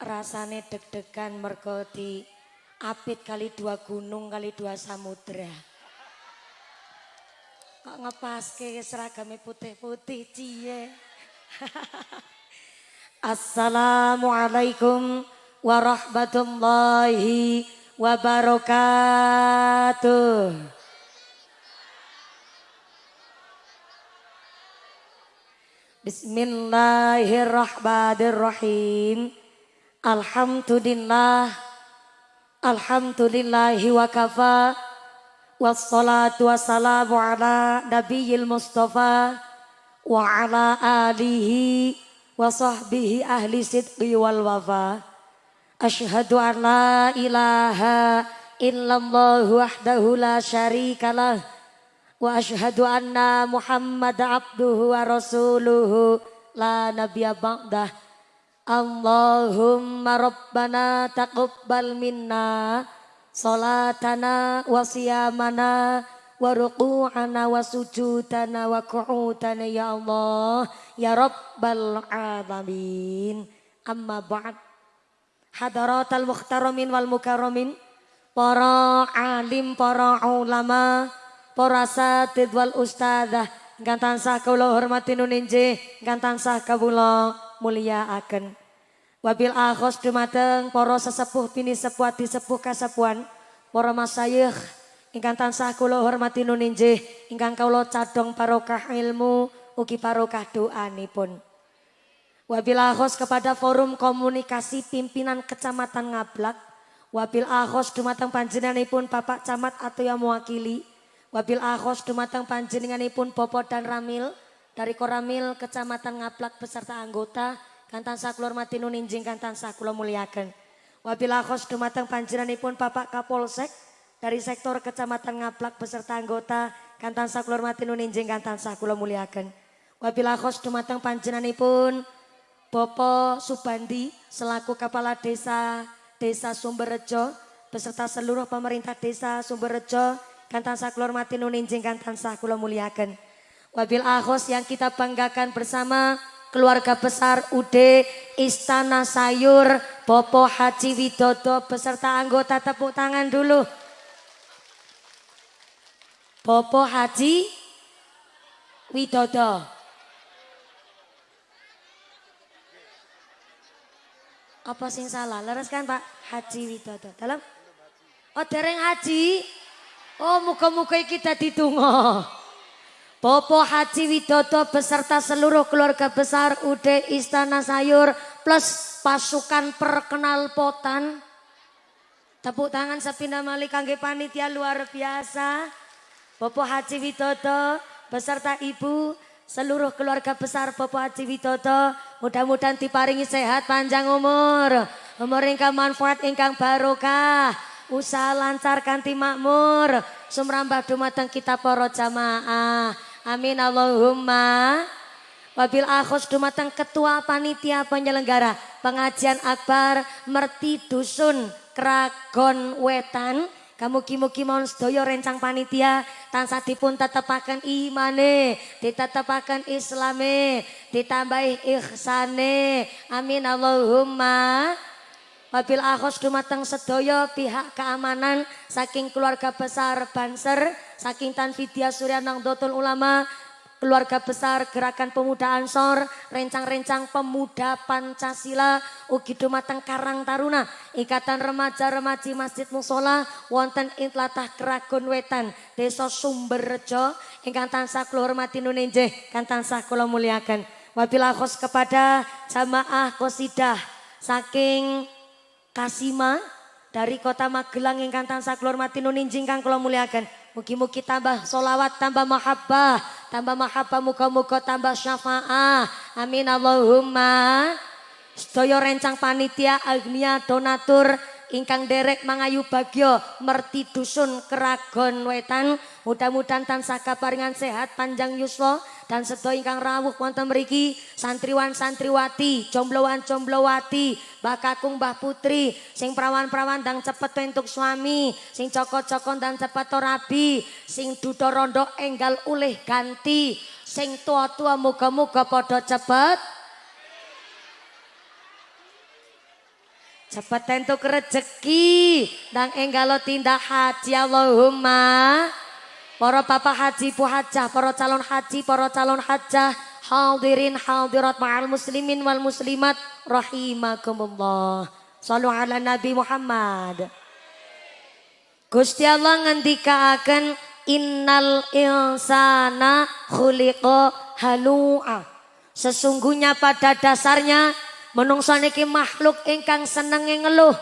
rasane deg-degan mergo di apit kali dua gunung kali dua samudra. Kok ngepaske seragamnya putih-putih cie. Assalamualaikum warahmatullahi wabarakatuh. Bismillahirrahmanirrahim. Alhamdulillah. Alhamdulillahi wa kafa. Wassalatu wassalamu ala nabiyil mustafa. Wa ala alihi wa sahbihi ahli sidqi wal wafa. Ashhadu an la ilaha illallah wahdahu la syarikalah. Wa ashhadu anna Muhammad abduhu wa rasuluhu la nabiyya ba'dah. Allahumma rabbana taqabbal minna salatana wa siyamana wa ruku'ana wa sujudana wa qu'udana ya Allah ya rabbal alamin. Amma ba'd. Hadaratal mukhtaramin wal mukarramin para alim para ulama para satid wal ustadzah ingkang tansah kula hormati nuninjih ingkang tansah kawula mulyakaken Wabil akhos dumateng para sesepuh bini sepuh sepuh kasapuan para masayikh ingkang tansah kula hormati nuninjih ingkang kula cadong barokah ilmu ugi barokah doanipun. Wabil akhos kepada forum komunikasi pimpinan kecamatan Ngablak. Wabil akhos dumateng panjenenganipun Bapak Camat atau yang mewakili. Wabil akhos dumateng panjenenganipun Bopo dan Ramil dari Koramil Kecamatan Ngablak beserta anggota Kantan sakulur mati nuninjing kantan sakulur muliakan. Wabila khos dumateng panjenenganipun Bapak Kapolsek dari sektor Kecamatan Ngaplak beserta anggota kantan sakulur mati nuninjing kantan sakulur muliakan. Wabila khos dumateng panjenenganipun Bopo Subandi selaku Kepala Desa Desa Sumberrejo beserta seluruh pemerintah Desa Sumberrejo kantan sakulur mati nuninjing kantan sakulur muliakan. Wabil akhos yang kita banggakan bersama keluarga besar UD Istana Sayur Bopo Haji Widodo beserta anggota tepuk tangan dulu. Bopo Haji Widodo. Apa sing salah? Leres kan Pak Haji Widodo. Dalam? Oh dereng haji. Oh muka-muka kita ditunggu. Popo Haji Widodo beserta seluruh keluarga besar UD Istana Sayur plus pasukan perkenal potan. Tepuk tangan sepindah mali kangge panitia luar biasa. Popo Haji Widodo beserta ibu seluruh keluarga besar Popo Haji Widodo mudah-mudahan diparingi sehat panjang umur. Umur ingkang manfaat ingkang barokah. Usaha lancar kanti makmur. Sumrambah dumateng kita poro jamaah. Amin Allahumma. Wabil akhos dumateng ketua panitia penyelenggara pengajian akbar merti dusun Kragon Wetan. Kamu mugi mohon rencang panitia tansah dipun tetepaken imane, ditetepaken islame, ditambahi ihsane. Amin Allahumma. Wabil akhos dumateng sedoyo pihak keamanan saking keluarga besar Banser, saking Tan Vidya Suryanang Dotul Ulama, keluarga besar Gerakan Pemuda Ansor, rencang-rencang pemuda Pancasila, ugi dumateng Karang Taruna, Ikatan Remaja Remaji Masjid Musola, wonten Intlatah Keragun Wetan, Desa Sumberrejo, ingkang tansah kula hormati nunenjeh, kan tansah kula muliakan. Wabil akhos kepada jamaah kosidah saking Kasima dari kota Magelang ingkang tansah kula hormati nuninjing kang kula muliakan. Mugi-mugi tambah solawat, tambah mahabbah, tambah mahabbah muga-muga tambah syafaah. Amin Allahumma. Sedaya rencang panitia agnia donatur ingkang derek mangayu bagyo merti dusun keragon wetan mudah-mudahan tansah kaparingan sehat panjang yuswa dan sedaya ingkang rawuh wonten mriki santriwan santriwati jombloan jomblowati bakakung mbah putri sing prawan-prawan dan cepet untuk suami sing coko-coko dan cepet rabi sing dudo rondo enggal ulih ganti sing tua-tua muga-muga podo cepet Cepat entuk rezeki dan enggalo tindak haji Allahumma. Para bapak haji pu hajah, para calon haji, para calon hajah, hadirin hadirat ma'al muslimin wal muslimat rahimakumullah. Sallu ala Nabi Muhammad. Gusti Allah ngendikaaken innal insana khuliqa halu'a. Sesungguhnya pada dasarnya Menungso niki makhluk ingkang seneng ngeluh.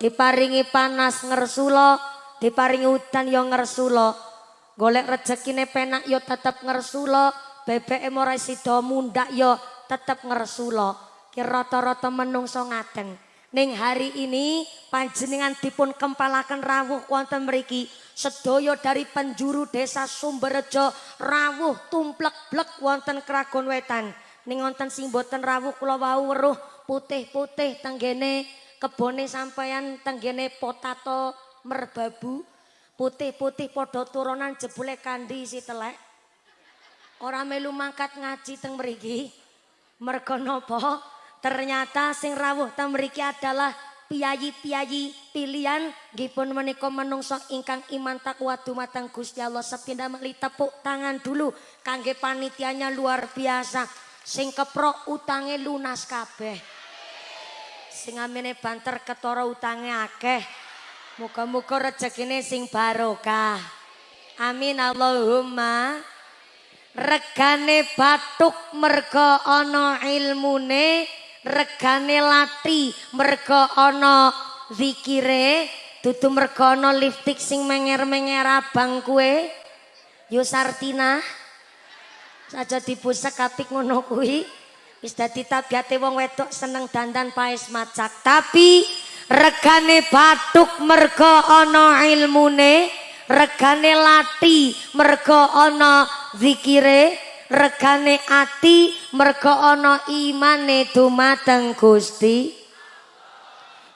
Diparingi panas ngersula, diparingi udan yo ngersula. Golek rezekine penak yo tetep ngersula, BBM ora sida mundak yo tetep ngersula. Ki rata-rata menungso ngaten. Ning hari ini panjenengan dipun kempalaken rawuh wonten mriki. Sedaya dari penjuru desa Sumberjo rawuh tumplek-blek wonten Kragon Wetan. Ning wonten sing boten rawuh kula wau weruh putih-putih tenggene kebone sampeyan tenggene potato merbabu putih-putih padha turunan jebule kandi si telek. Ora melu mangkat ngaji teng mriki. Merga napa? Ternyata sing rawuh teng mriki adalah piyayi-piyayi pilihan gipun menika menungso ingkang iman takwa dumateng Gusti Allah sepindah meli tepuk tangan dulu kangge panitianya luar biasa sing keprok utange lunas kabeh sing amene banter ketara utange akeh muga-muga rezekine sing barokah amin Allahumma regane batuk merga ana ilmune regane lati merga ana zikire dudu merga ana lipstik sing menger-menger abang kue Yusartina Saja dibusek apik ngono kuwi. Wis dadi tabiate wong wedok seneng dandan paes macak. Tapi regane batuk mergo ana ilmune, regane lati mergo ana zikire, regane ati mergo ana imane dumateng Gusti.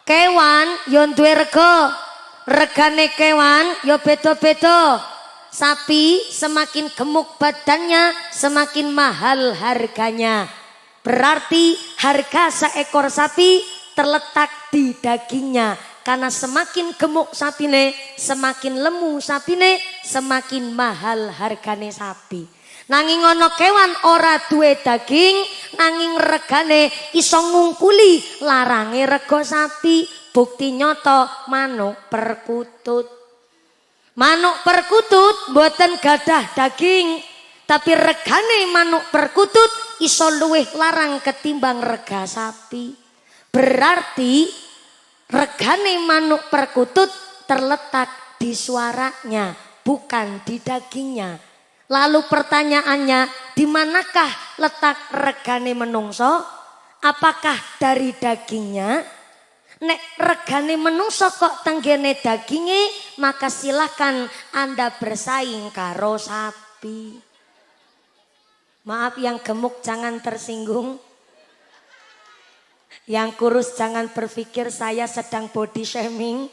Kewan yo duwe rega. Regane kewan yo beda-beda. Sapi semakin gemuk badannya, semakin mahal harganya. Berarti harga seekor sapi terletak di dagingnya. Karena semakin gemuk sapine, semakin lemu sapine, semakin mahal hargane sapi. Nanging ono kewan ora duwe daging, nanging regane iso ngungkuli larange rego sapi. Bukti nyoto manuk perkutut. Manuk perkutut buatan gadah daging, tapi regane manuk perkutut iso luwih larang ketimbang rega sapi. Berarti regane manuk perkutut terletak di suaranya, bukan di dagingnya. Lalu pertanyaannya, di manakah letak regane menungso? Apakah dari dagingnya Nek regane menungso kok tenggene daginge, maka silahkan Anda bersaing karo sapi. Maaf yang gemuk jangan tersinggung. Yang kurus jangan berpikir saya sedang body shaming.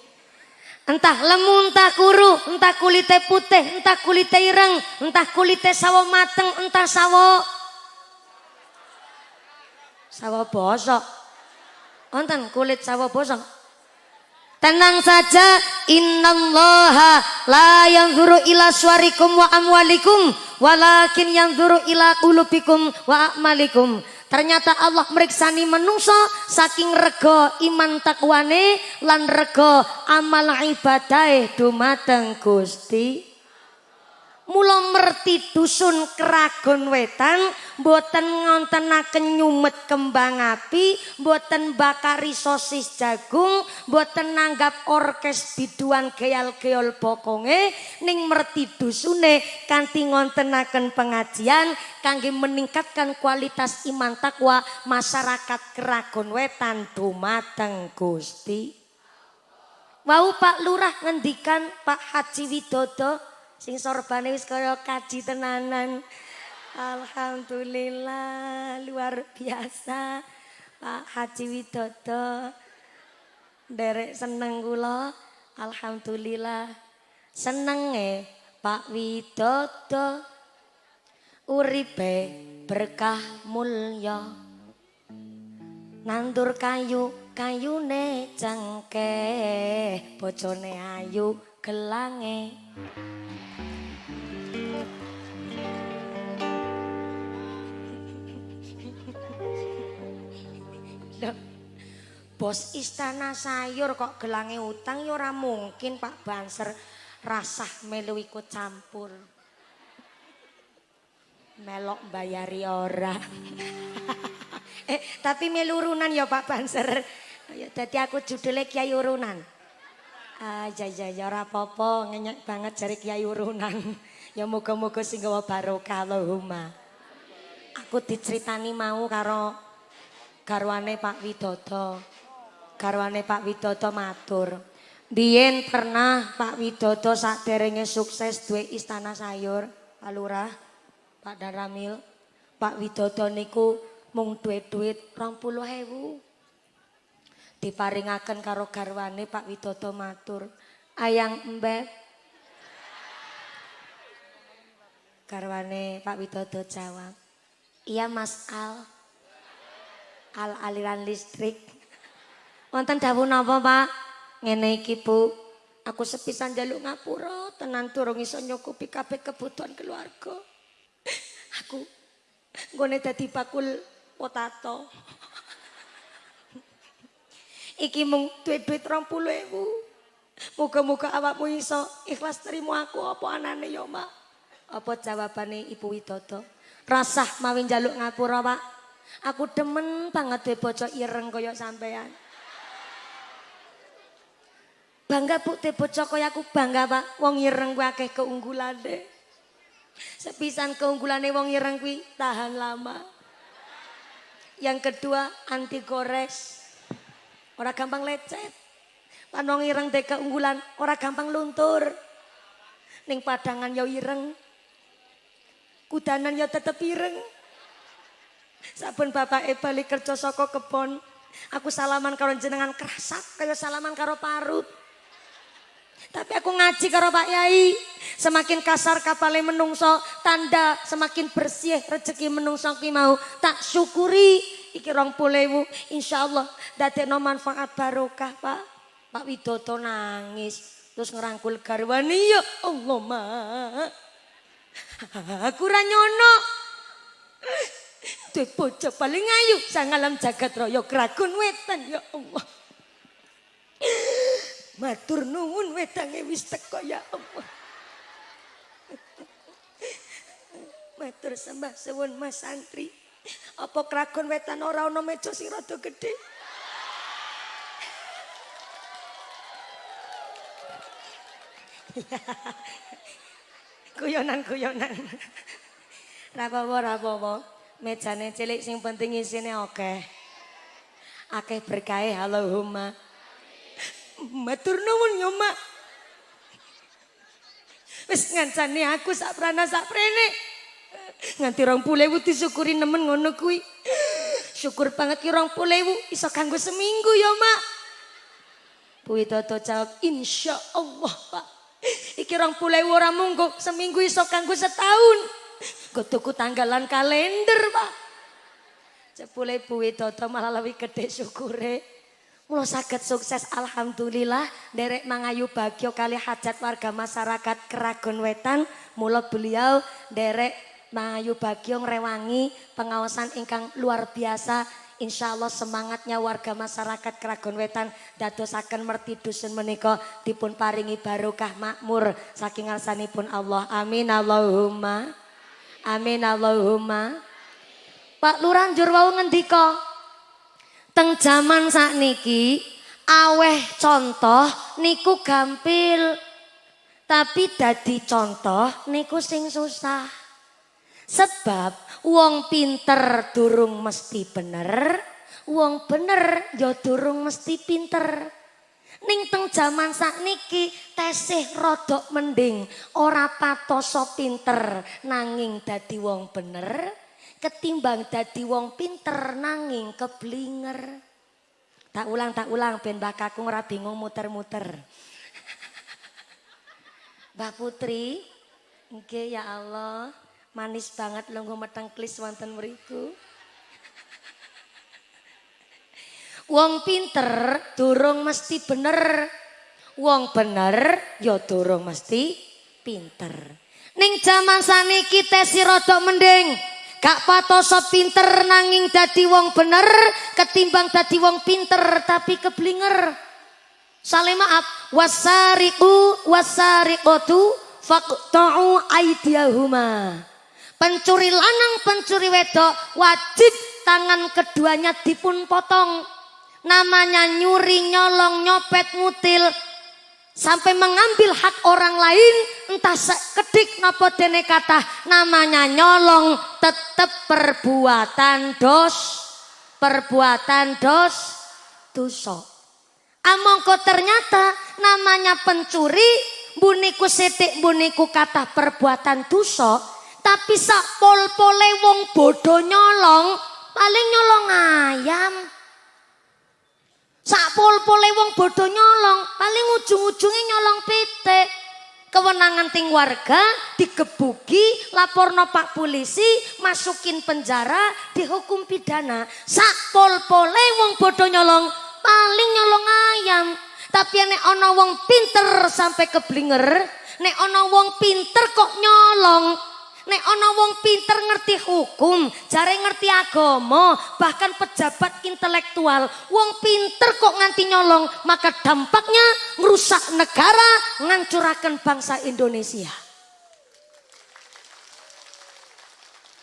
Entah lemu, entah kuru, entah kulitnya putih, entah kulitnya ireng, entah kulitnya sawo mateng, entah sawo sawo bosok. Wonten kulit sawah bosong. Tenang saja, innallaha la yanzuru ila suarikum wa amwalikum walakin yanzuru ila qulubikum wa a'malikum. Ternyata Allah meriksani menungso saking rego iman takwane lan rego amal ibadah dumateng Gusti. Mula merti dusun Keragon Wetan mboten ngontenaken nyumet kembang api, mboten bakari sosis jagung, mboten nanggap orkes biduan geal-geol bokonge ning merti dusune kanthi ngontenaken pengajian kangge meningkatkan kualitas iman takwa masyarakat Keragon Wetan dumateng Gusti. Wau Pak Lurah ngendikan Pak Haji Widodo Sing sorbane wis kaya kaji tenanan. Alhamdulillah luar biasa. Pak Haji Widodo. Derek seneng kula. Alhamdulillah. Seneng e Pak Widodo. Uripe berkah mulya. nandur kayu kayune cengke bojone ayu gelange Bos istana sayur kok gelange utang ya ora mungkin Pak Banser rasah melu ikut campur. Melok bayari ora. eh tapi melurunan ya Pak Banser. Ya dadi aku judulnya Kiai Urunan. Ah ya ya ya ora apa-apa ngenyek banget jari Kiai Urunan. ya moga-moga sing gawa barokah Allahumma. Aku diceritani mau karo garwane Pak Widodo. garwane Pak Widodo matur. Biyen pernah Pak Widodo saderenge sukses duwe istana sayur, Pak Lurah, Pak Daramil. Pak Widodo niku mung duit-duit 20.000. Diparingaken karo garwane Pak Widodo matur, "Ayang Mbep." Garwane Pak Widodo jawab, "Iya Mas Al." Al aliran listrik. Wonten dawuh napa, Pak? Ngene iki, Bu. Aku sepisan jaluk ngapura, tenan durung iso nyukupi kabeh kebutuhan keluarga. Aku nggone dadi bakul potato. Iki mung duit-duit 20.000. Muga-muga awakmu iso ikhlas terima aku apa anane ya, Mak. Apa jawabane Ibu Widodo? Rasah mawin jaluk ngapura, Pak. Aku demen banget duwe bojo ireng kaya sampean. Bangga bu te bocah kaya aku bangga pak. Wong ireng kuwi akeh keunggulane. Sepisan keunggulane wong ireng kuwi tahan lama. Yang kedua anti gores. Ora gampang lecet. Lan wong ireng de keunggulan ora gampang luntur. Ning padangan yo ireng. Kudanan yo tetep ireng. Saben bapak e balik kerja saka kebon, aku salaman karo jenengan kerasak kaya salaman karo parut. Tapi aku ngaji karo Pak Yai. Semakin kasar kapalnya menungso, tanda semakin bersih rezeki menungso ki mau. Tak syukuri iki rong pulewu. Insya Allah no manfaat barokah Pak. Pak Widodo nangis. Terus ngerangkul garwani ya Allah ma. Aku ranyono. Duh bojo paling ayu sang alam jagat raya kragun wetan ya Allah. Matur nuwun wedange wis teko ya Allah. Matur sembah suwun Mas santri. Apa kragon wetan ora ana meja sing rada gedhe? Kuyonan-kuyonan. Ra apa-apa. Mejane cilik sing penting isine akeh. Akeh berkahe Allahumma. Matur nuwun yo, Mak. Wis ngancani aku sak prana sak prene. Nganti rong pulewu disyukuri nemen ngono kuwi. Syukur banget ki rong pulewu iso kanggo seminggu ya, Mak. Puwi Toto jawab, insya Allah, Pak. Iki rong pulewu ora munggo seminggu iso kanggo setahun. Kutuku tanggalan kalender, Pak. Cepule Puwi Toto malah lebih gede syukure. Mulo sakit sukses alhamdulillah derek mangayu bagio kali hajat warga masyarakat Keragon Wetan. Mulo beliau derek mangayu bagio ngerewangi pengawasan ingkang luar biasa. Insya Allah semangatnya warga masyarakat Keragon Wetan dadosaken merti dusun menika dipun paringi barokah makmur saking pun Allah. Amin Allahumma. Amin Allahumma. Pak Lurah njur wau ngendika Teng zaman niki aweh contoh niku gampil. Tapi dadi contoh niku sing susah. Sebab wong pinter durung mesti bener, wong bener ya durung mesti pinter. Ning teng jaman niki tesih rodok mending ora patoso pinter nanging dadi wong bener ketimbang dadi wong pinter nanging keblinger. Tak ulang tak ulang ben bakaku ora bingung muter-muter. Mbak Putri, nggih ya Allah, manis banget lungguh meteng klis wonten mriku. Wong pinter durung mesti bener. Wong bener ya durung mesti pinter. Ning jaman saniki tesi rodok mending. Gak patoso pinter nanging dadi wong bener ketimbang dadi wong pinter tapi keblinger. Saling maaf, wasariku wasariqatu faqta'u aidiyahuma. Pencuri lanang, pencuri wedok wajib tangan keduanya dipun potong namanya nyuri, nyolong, nyopet, ngutil sampai mengambil hak orang lain entah sekedik nopo dene kata namanya nyolong tetap perbuatan dos perbuatan dos dosa. Amongko ternyata namanya pencuri buniku setik buniku kata perbuatan dosa tapi sak pol-pole wong bodoh nyolong paling nyolong ayam Sak pol-pole wong bodoh nyolong, paling ujung-ujungnya nyolong pitik. Kewenangan ting warga digebuki, laporno pak polisi, masukin penjara, dihukum pidana. Sak pol-pole wong bodoh nyolong, paling nyolong ayam. Tapi nek ono wong pinter sampai keblinger, nek ono wong pinter kok nyolong, Nek ana wong pinter ngerti hukum, jare ngerti agama, bahkan pejabat intelektual, wong pinter kok nganti nyolong, maka dampaknya merusak negara, ngancurakan bangsa Indonesia.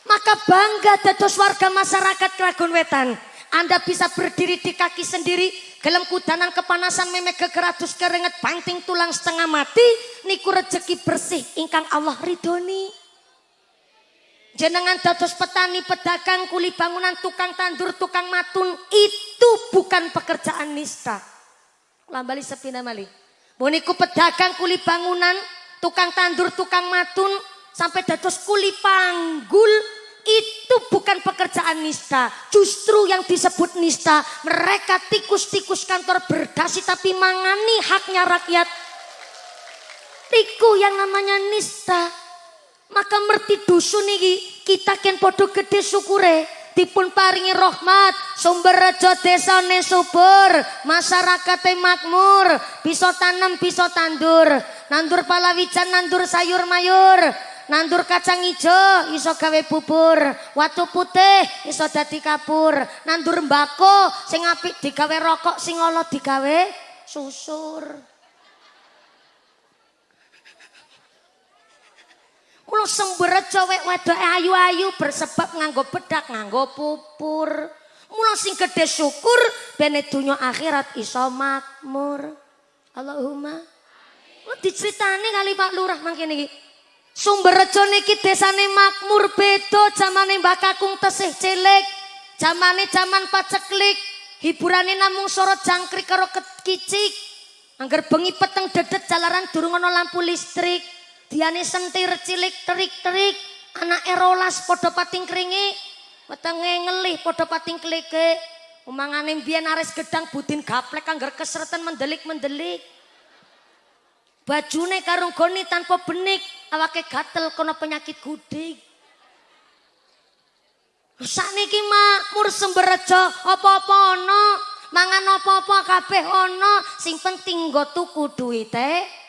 Maka bangga dados warga masyarakat Kragun Wetan. Anda bisa berdiri di kaki sendiri, gelem kudanan kepanasan memek kekeratus keringet banting tulang setengah mati, niku rezeki bersih ingkang Allah ridhoni. Jenengan dados petani, pedagang, kuli bangunan, tukang tandur, tukang matun. Itu bukan pekerjaan nista. Lambali sepina mali. Boniku pedagang, kuli bangunan, tukang tandur, tukang matun. Sampai dados kuli panggul. Itu bukan pekerjaan nista. Justru yang disebut nista. Mereka tikus-tikus kantor berdasi tapi mangani haknya rakyat. Tiku yang namanya nista. Maka merti dusun iki kita ken podo gede syukure dipun paringi rahmat sumber rejo desane subur masyarakat makmur bisa tanam bisa tandur. Nandur palawijan nandur sayur mayur nandur kacang ijo iso gawe bubur. Watu putih iso dadi kapur. Nandur mbako sing apik digawe rokok sing ala digawe susur Kulo semberet cowek wedok ayu-ayu bersebab nganggo bedak, nganggo pupur. Mula sing gede syukur bene dunya akhirat iso makmur. Allahumma. Lo diceritani kali Pak Lurah mangkene iki. Sumber rejo niki desane makmur beda zamane Mbak Kakung tesih cilik. Zamane zaman paceklik. Hiburane namung sorot jangkrik karo kicik. Angger bengi peteng dedet jalaran durung ana lampu listrik. Diane sentir cilik terik-terik, anak erolas podo pating keringi, wetenge ngelih podo pating klike. Umangane mbiyen ares gedang budin gaplek anggar kesretan mendelik-mendelik. Bajune karung goni tanpa benik, awake gatel kono penyakit gudik. Sakniki makmur semberejo apa-apa ana, mangan apa-apa kabeh ana, sing penting nggo tuku duwite.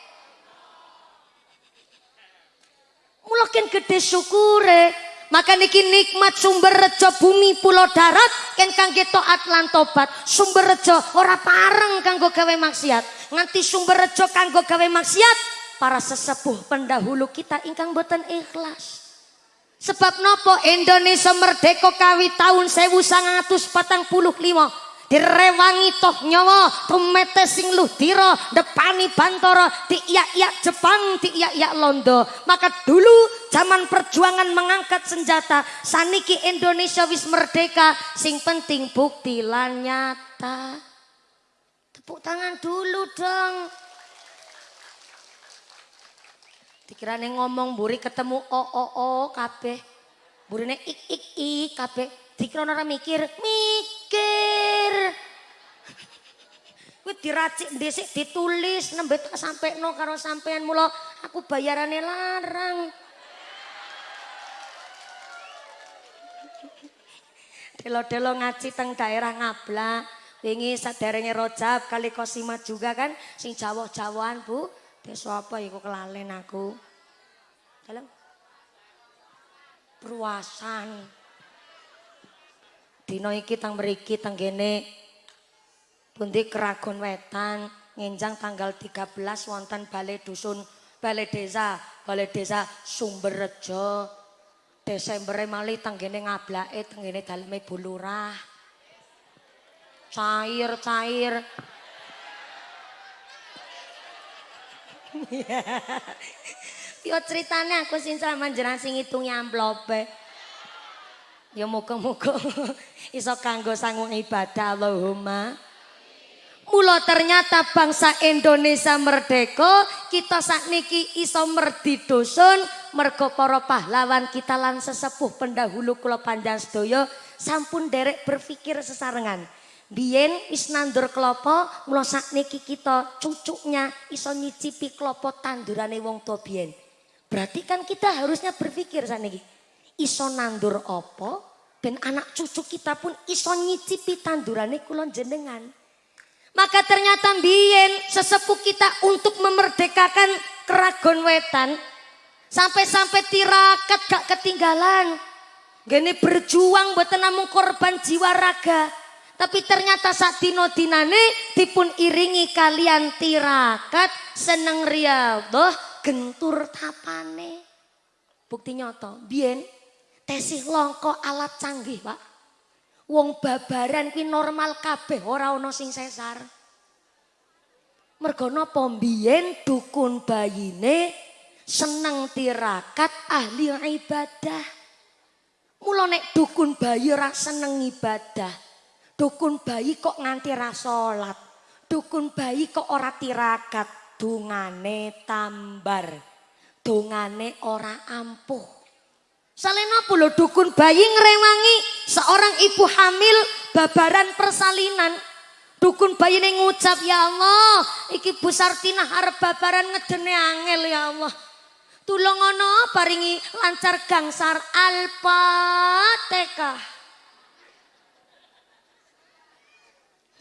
Mula ken gede syukure. Maka niki nikmat sumber rejo bumi pulau darat ken kangge taat lan tobat. Sumber rejo ora pareng kanggo gawe maksiat. Nganti sumber rejo kanggo gawe maksiat para sesepuh pendahulu kita ingkang boten ikhlas. Sebab nopo Indonesia merdeka kawi tahun 1945 direwangi toh nyawa tumete sing luhdira depani bantara diiyak-iyak Jepang diiyak-iyak Londo. Maka dulu zaman perjuangan mengangkat senjata saniki Indonesia wis merdeka. Sing penting bukti lan nyata. Tepuk tangan dulu dong. Dikirane ngomong buri ketemu o o o kabeh. Burine ik ik ik kabeh dikira ora mikir mikir Kuwi diracik dhisik ditulis nembe tak sampekno karo sampean mula aku bayarane larang. Delo-delo ngaji teng daerah Ngabla, Wingi saderenge Rojab kali Kosimat juga kan sing Jawa-jawaan, Bu. Desa apa iku kelalen aku. Dalam Perwasan. Dino iki tang mriki tang kene. Pundi Keragon Wetan ngenjang tanggal 13 wonten Balai Dusun Balai Desa Balai Desa Sumberrejo. Desember mali tanggene ngablake tanggene daleme Bulurah cair cair. Yo ceritanya aku sing jenengan sing ngitung amplope. Ya muga-muga iso kanggo sanggung ibadah Allahumma. Mula ternyata bangsa Indonesia merdeka, kita sakniki iso merdi dusun mergo para pahlawan kita lan sesepuh pendahulu kula panjang sedaya sampun derek berpikir sesarengan. Biyen wis nandur klopo, mula sakniki kita cucuknya iso nyicipi klopo tandurane wong to biyen. Berarti kan kita harusnya berpikir sakniki. Iso nandur opo, ben anak cucu kita pun iso nyicipi tandurane kulon jenengan. Maka ternyata biyen sesepuh kita untuk memerdekakan keragon wetan. Sampai-sampai tirakat gak ketinggalan. Gini berjuang buat namung korban jiwa raga. Tapi ternyata saat dino dinane dipun iringi kalian tirakat seneng riadoh gentur tapane. Bukti nyoto, bien tesih longko alat canggih pak. Wong babaran kuwi normal kabeh ora ana sing sesar. Mergo napa dukun bayine seneng tirakat ahli ibadah. Mula nek dukun bayi ora seneng ibadah, Dukun bayi kok nganti ra salat. Dukun bayi kok ora tirakat. Dungane tambar. Dungane ora ampuh. Salena pula dukun bayi ngerewangi seorang ibu hamil babaran persalinan. Dukun bayi ini ngucap ya Allah, iki Bu Sartina harap babaran ngedene angel ya Allah. Tulung ono paringi lancar gangsar Al-Fatihah.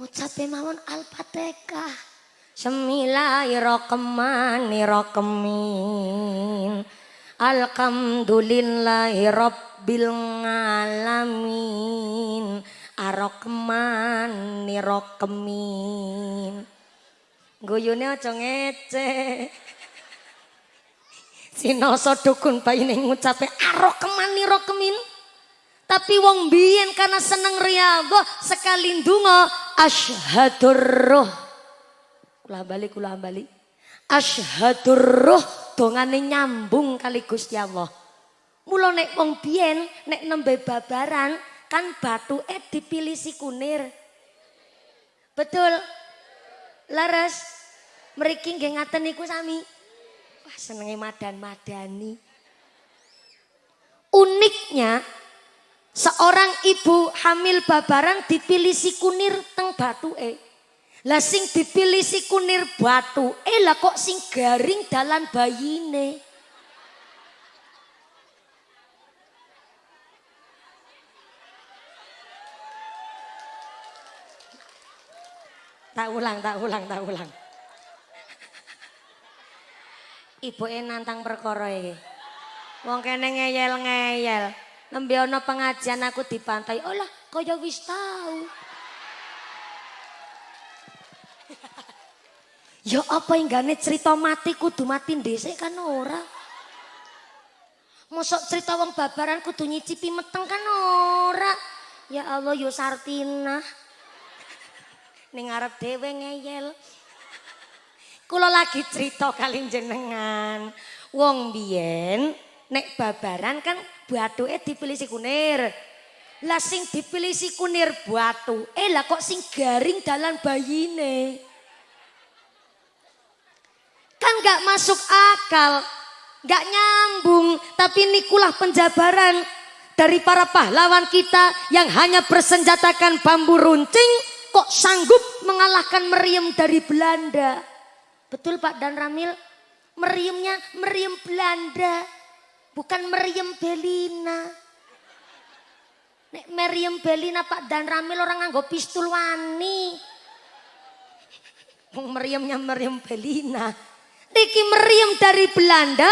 Ucape mawon Al-Fatihah. Bismillahirrahmanirrahim. Alhamdulillahi rabbil alamin. Arrahmanirrahim. Guyune aja ngece. Sinoso dukun bayi ngucape arrahmanirrahim. Tapi wong biyen karena seneng riyadhah sekali ndonga asyhadur roh. Kula bali kula bali. Asyhadur roh dongane nyambung kali Gusti Allah. Mula nek wong biyen nek nembe babaran kan batu eh dipilih si kunir. Betul. Laras. Mriki nggih ngaten niku sami. Wah senenge madan-madani. Uniknya Seorang ibu hamil babaran dipilih si kunir teng batu e. Lah sing dipilih si kunir batu e lah kok sing garing dalan bayine. Tak ulang, tak ulang, tak ulang. Ibu e nantang perkara iki. Wong kene ngeyel-ngeyel. Nembe ana pengajian aku dipantai. Olah, kaya wis tau. ya apa enggane cerita mati kudu mati dhisik kan ora. Mosok cerita wong babaran kudu nyicipi meteng kan ora. Ya Allah yo Sartina. Ning arep dhewe ngeyel. Kula lagi cerita kali jenengan. Wong biyen nek babaran kan batu eh dipilih si kunir. Lah sing dipilih si kunir batu, eh lah kok sing garing dalan bayine. Kan gak masuk akal, gak nyambung, tapi nikulah penjabaran dari para pahlawan kita yang hanya bersenjatakan bambu runcing kok sanggup mengalahkan meriam dari Belanda. Betul Pak Dan Ramil? Meriamnya meriam Belanda. Bukan meriam Belina. Nek Meriam Belina Pak Dan Ramil orang nganggo pistol wani. Meriamnya Meriam Belina. Niki Meriam dari Belanda,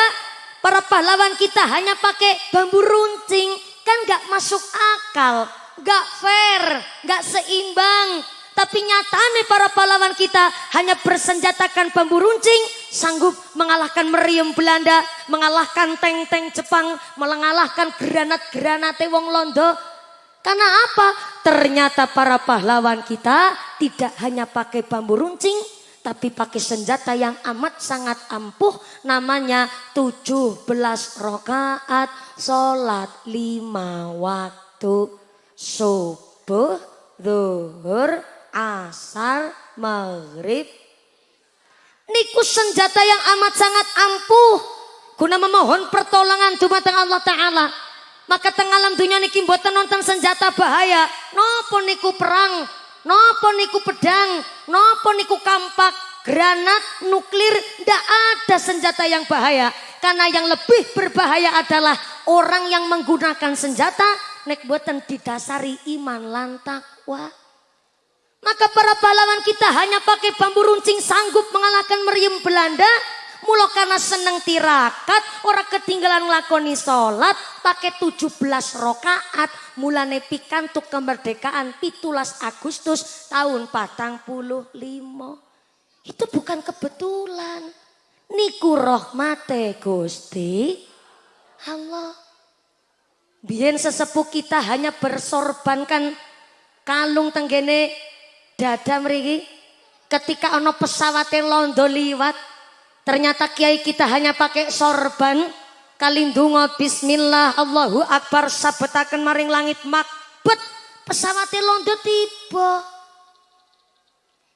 para pahlawan kita hanya pakai bambu runcing, kan gak masuk akal, gak fair, gak seimbang. Tapi nyatanya para pahlawan kita hanya bersenjatakan bambu runcing, sanggup mengalahkan meriam Belanda, mengalahkan tank-tank Jepang, mengalahkan granat-granate wong Londo. Karena apa? Ternyata para pahlawan kita tidak hanya pakai bambu runcing, tapi pakai senjata yang amat sangat ampuh namanya 17 rokaat sholat lima waktu subuh, zuhur, asar, maghrib. Niku senjata yang amat sangat ampuh. Guna memohon pertolongan dumateng Allah Ta'ala. Maka tengah alam dunia niki mboten nonton senjata bahaya. Nopo niku perang, nopo niku pedang, nopo niku kampak, granat, nuklir, ndak ada senjata yang bahaya. Karena yang lebih berbahaya adalah orang yang menggunakan senjata nek boten didasari iman lantakwa. Maka para pahlawan kita hanya pakai bambu runcing sanggup mengalahkan meriam Belanda. Mula karena seneng tirakat, orang ketinggalan ngelakoni sholat, pakai 17 rokaat, mulane pikantuk kemerdekaan 17 Agustus tahun patang puluh limo. Itu bukan kebetulan. Niku rahmate Gusti Allah. Biar sesepuh kita hanya bersorbankan kalung tenggene dada merigi ketika ono pesawat londo liwat ternyata kiai kita hanya pakai sorban kalindungo bismillah Allahu akbar sabetaken maring langit makbet pesawat londo tiba.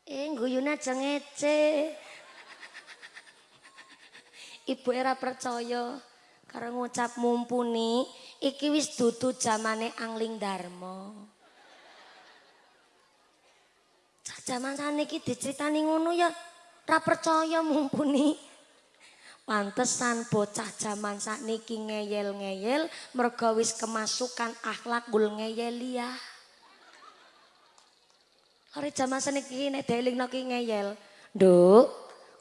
Eh guyuna aja ngece. Ibu era percaya karena ngucap mumpuni iki wis dudu zamane angling darmo Zaman saniki diceritani ngono ya ra percaya mumpuni. Pantesan bocah zaman sakniki ngeyel-ngeyel mergo wis kemasukan akhlak gul ngeyel ya. Hari zaman nek delingno ki ngeyel. Nduk,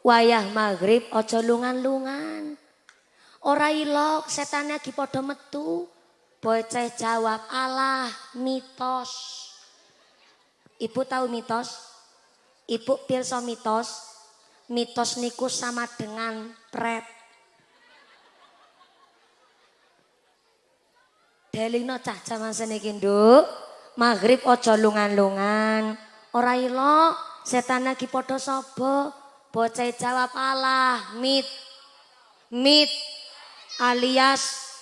wayah maghrib aja lungan-lungan. Ora ilok setane lagi padha metu. Bocah jawab, "Alah, mitos." Ibu tahu mitos? Ibu pirsa mitos, mitos niku sama dengan pret. Delino cah seniki nduk, maghrib ojo lungan-lungan. Ora ilo, setan lagi padha sapa? Bocah jawab Allah, mit. Mit alias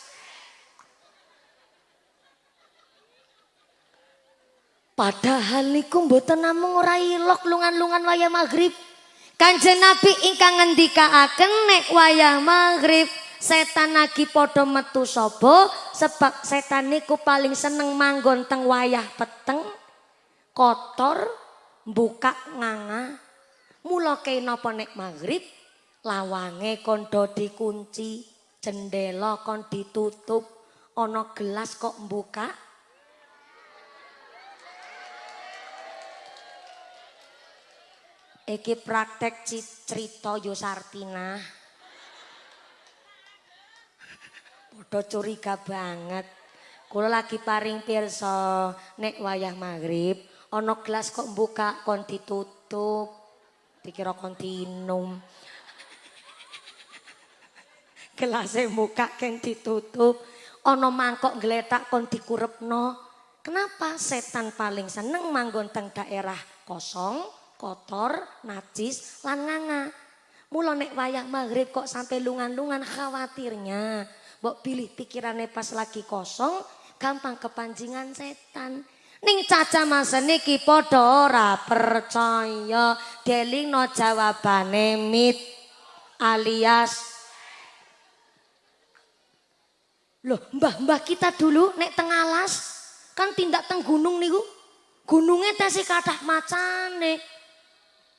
Padahal niku mboten namung ora ilok lungan-lungan wayah maghrib. Kanjeng Nabi ingkang ngendikaaken nek wayah maghrib setan lagi padha metu sapa? Sebab setan niku paling seneng manggon teng wayah peteng kotor buka nganga. Mula kena apa nek maghrib? Lawange kondo dikunci jendela kon ditutup ana gelas kok buka Iki praktek cerita Yusartina. Podo curiga banget. Kula lagi paring pirsa nek wayah maghrib ana gelas kok buka kon ditutup. Dikira kon dinum. Gelase buka ken ditutup. Ana mangkok gletak kon dikurepno. Kenapa setan paling seneng manggon teng daerah kosong? kotor, najis, lan nganga. Mula nek wayah maghrib kok sampai lungan-lungan khawatirnya. Mbok pilih pikirannya pas lagi kosong, gampang kepancingan setan. Ning caca masa niki podo ora percaya. Deling no jawabane mit alias Loh, mbah-mbah kita dulu nek tengalas kan tindak teng gunung niku. Gunungnya tasih kathah macane.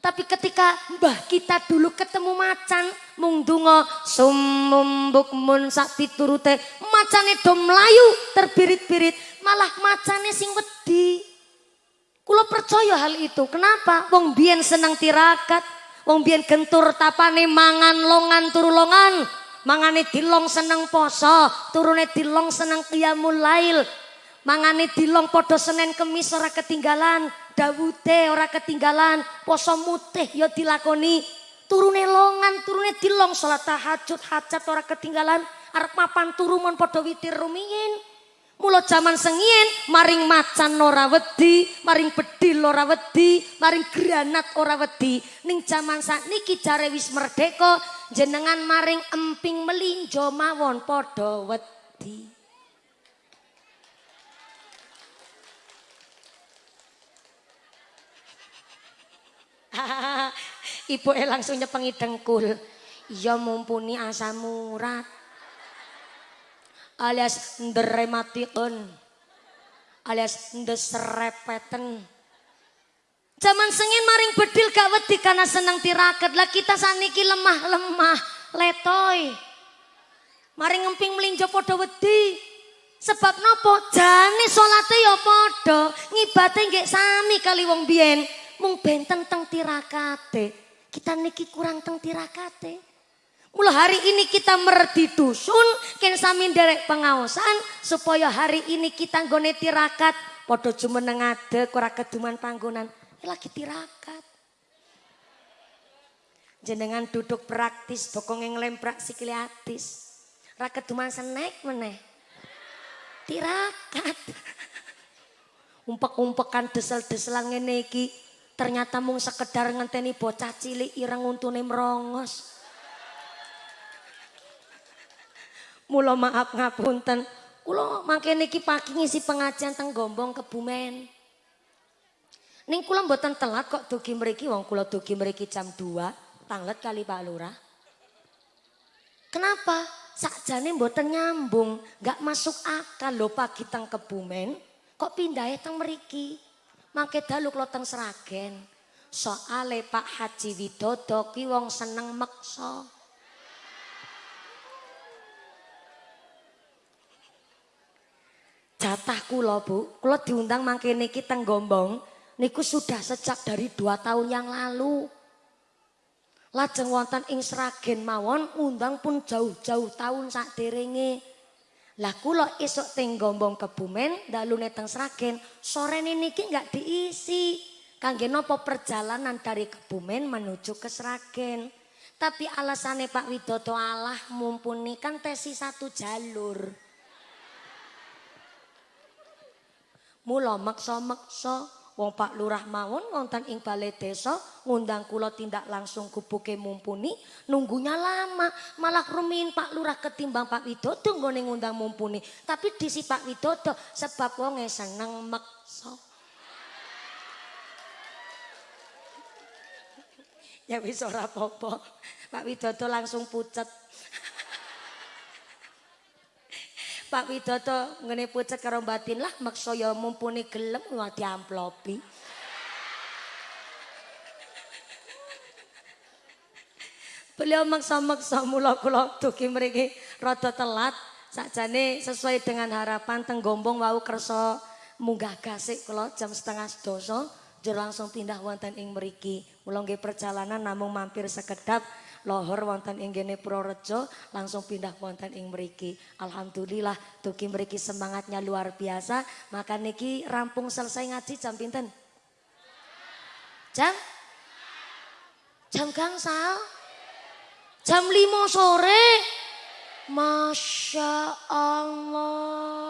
Tapi ketika mbah kita dulu ketemu macan, mung donga sumum bukmun sak piturute, macane do mlayu terbirit-birit, malah macane sing wedi. Kula percaya hal itu. Kenapa? Wong biyen seneng tirakat, wong biyen gentur tapane mangan longan turu longan. Mangane dilong seneng poso, turune dilong seneng qiyamul lail. Mangane dilong podo Senin Kemis ora ketinggalan, Dawute ora ketinggalan, poso mutih ya dilakoni. Turune longan, turune dilong salat tahajud, hajat ora ketinggalan. Arep mapan turu mon padha witir rumiyin. Mula jaman sengien maring macan ora wedi, maring bedil ora wedi, maring granat ora wedi. Ning jaman sakniki jare wis merdeka, jenengan maring emping melinjo mawon padha wedi. Ibu langsung nyepengi dengkul. Ya mumpuni asam urat. Alias nderematikun. Alias ndeserepeten. Zaman sengin maring bedil gak wedi karena senang tirakat. Lah kita saniki lemah-lemah. Letoy. Maring ngemping melinjo podo wedi. Sebab nopo jane salate ya padha, ngibate nggih sami kali wong biyen mung benten teng tirakate. Kita niki kurang teng tirakate. Mulai hari ini kita merdi dusun, ken sami derek pengawasan supaya hari ini kita nggone tirakat padha jumeneng ngadeg ora keduman panggonan. Lagi tirakat. Jenengan duduk praktis, bokong yang sikile atis. Ra keduman senek meneh. Tirakat. Umpek-umpekan desel-deselan ngene iki Ternyata mung sekedar ngenteni bocah cilik ireng untune merongos. Mula maaf ngapunten. Kula mangke niki pagi ngisi pengajian teng Gombong Kebumen. Ning kula mboten telat kok dugi mriki wong kula dugi mriki jam 2, tanglet kali Pak Lurah. Kenapa? Sakjane mboten nyambung, nggak masuk akal lho pagi teng Kebumen, kok pindahe teng mriki. Mangke dalu kula teng Sragen. Soale Pak Haji Widodo ki wong seneng meksa. Jatah kula, Bu. Kula diundang mangke niki teng Gombong niku sudah sejak dari dua tahun yang lalu. Lajeng wonten ing Sragen mawon undang pun jauh-jauh tahun sak derenge. Lah kula esuk teng Gombong Kebumen, dalune teng Sragen, sorene niki nggak diisi. Kangge nopo perjalanan dari Kebumen menuju ke Sragen. Tapi alasannya Pak Widodo Allah mumpuni kan tesi satu jalur. Mula maksa-maksa Wong Pak Lurah mawon wonten ing balai desa ngundang kula tindak langsung kubuke mumpuni. Nunggunya lama malah rumin Pak Lurah ketimbang Pak Widodo nggone ngundang mumpuni. Tapi disi Pak Widodo sebab wonge seneng meksa ya wis ora apa-apa. Pak Widodo langsung pucet Pak Widodo ngene pucet karo batin lah maksa ya mumpuni gelem ngati amplopi. Beliau maksa-maksa mula kula dugi mriki rada telat sakjane sesuai dengan harapan teng Gombong wau kersa munggah gasik kula jam setengah doso jur langsung pindah wonten ing mriki. Mula perjalanan namung mampir sekedap lohor wonten ing gene Purworejo langsung pindah wonten ing mriki. Alhamdulillah dugi mriki semangatnya luar biasa. Maka niki rampung selesai ngaji jam pinten? Jam? Jam gangsal? Jam 5 sore? Masya Allah.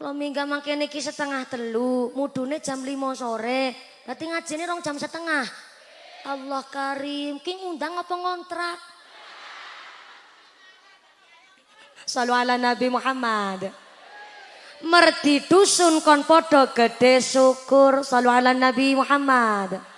Kalau mingga makin niki setengah telu, mudune jam 5 sore. Berarti ngajine rong jam setengah. Allah Karim, ki ngundang apa ngontrak? Salu ala Nabi Muhammad. Merdi dusun kon podo gede syukur. Salu ala Nabi Muhammad.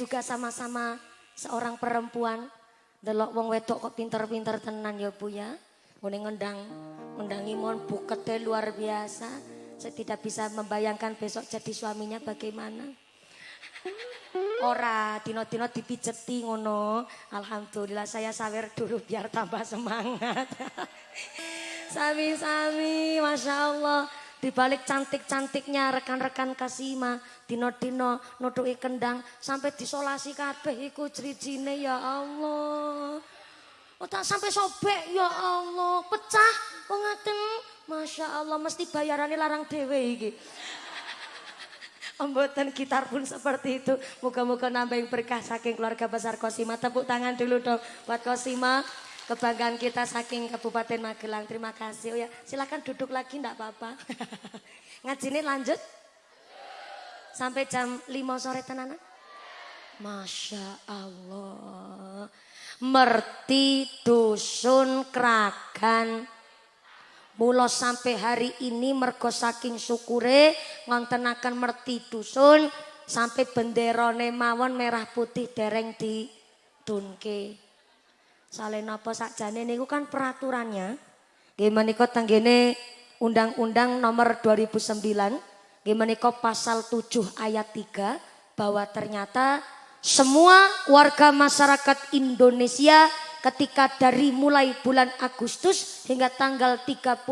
Juga sama-sama seorang perempuan. Delok wong wedok kok pinter-pinter tenan ya Bu ya. Ngene ngendang ngendangi mon bukete luar biasa. Saya tidak bisa membayangkan besok jadi suaminya bagaimana. Ora dino-dino dipijeti ngono. Alhamdulillah saya sawer dulu biar tambah semangat. Sami-sami, Masya Allah. Di balik cantik-cantiknya rekan-rekan Kasima, dino-dino nutuki kendang sampai disolasi kabeh iku jrijine ya Allah. Oh tak sampai sobek ya Allah, pecah kok ngaten. Masya Allah mesti bayarannya larang dewe iki. Pembuatan gitar pun seperti itu. Moga-moga nambah berkah saking keluarga besar Kosima. Tepuk tangan dulu dong buat Kosima. Kebanggaan kita saking Kabupaten Magelang. Terima kasih. Oh ya, silakan duduk lagi enggak apa-apa. Ngaji ini lanjut? Sampai jam 5 sore tenana? Masya Allah. Merti dusun keragan. Mula sampai hari ini mergo saking syukure ngontenaken merti dusun sampai benderone mawon merah putih dereng di dunke. Salen apa sakjane niku kan peraturannya. Nggih menika tenggene Undang-Undang Nomor 2009 nggih menika pasal 7 ayat 3 bahwa ternyata semua warga masyarakat Indonesia ketika dari mulai bulan Agustus hingga tanggal 31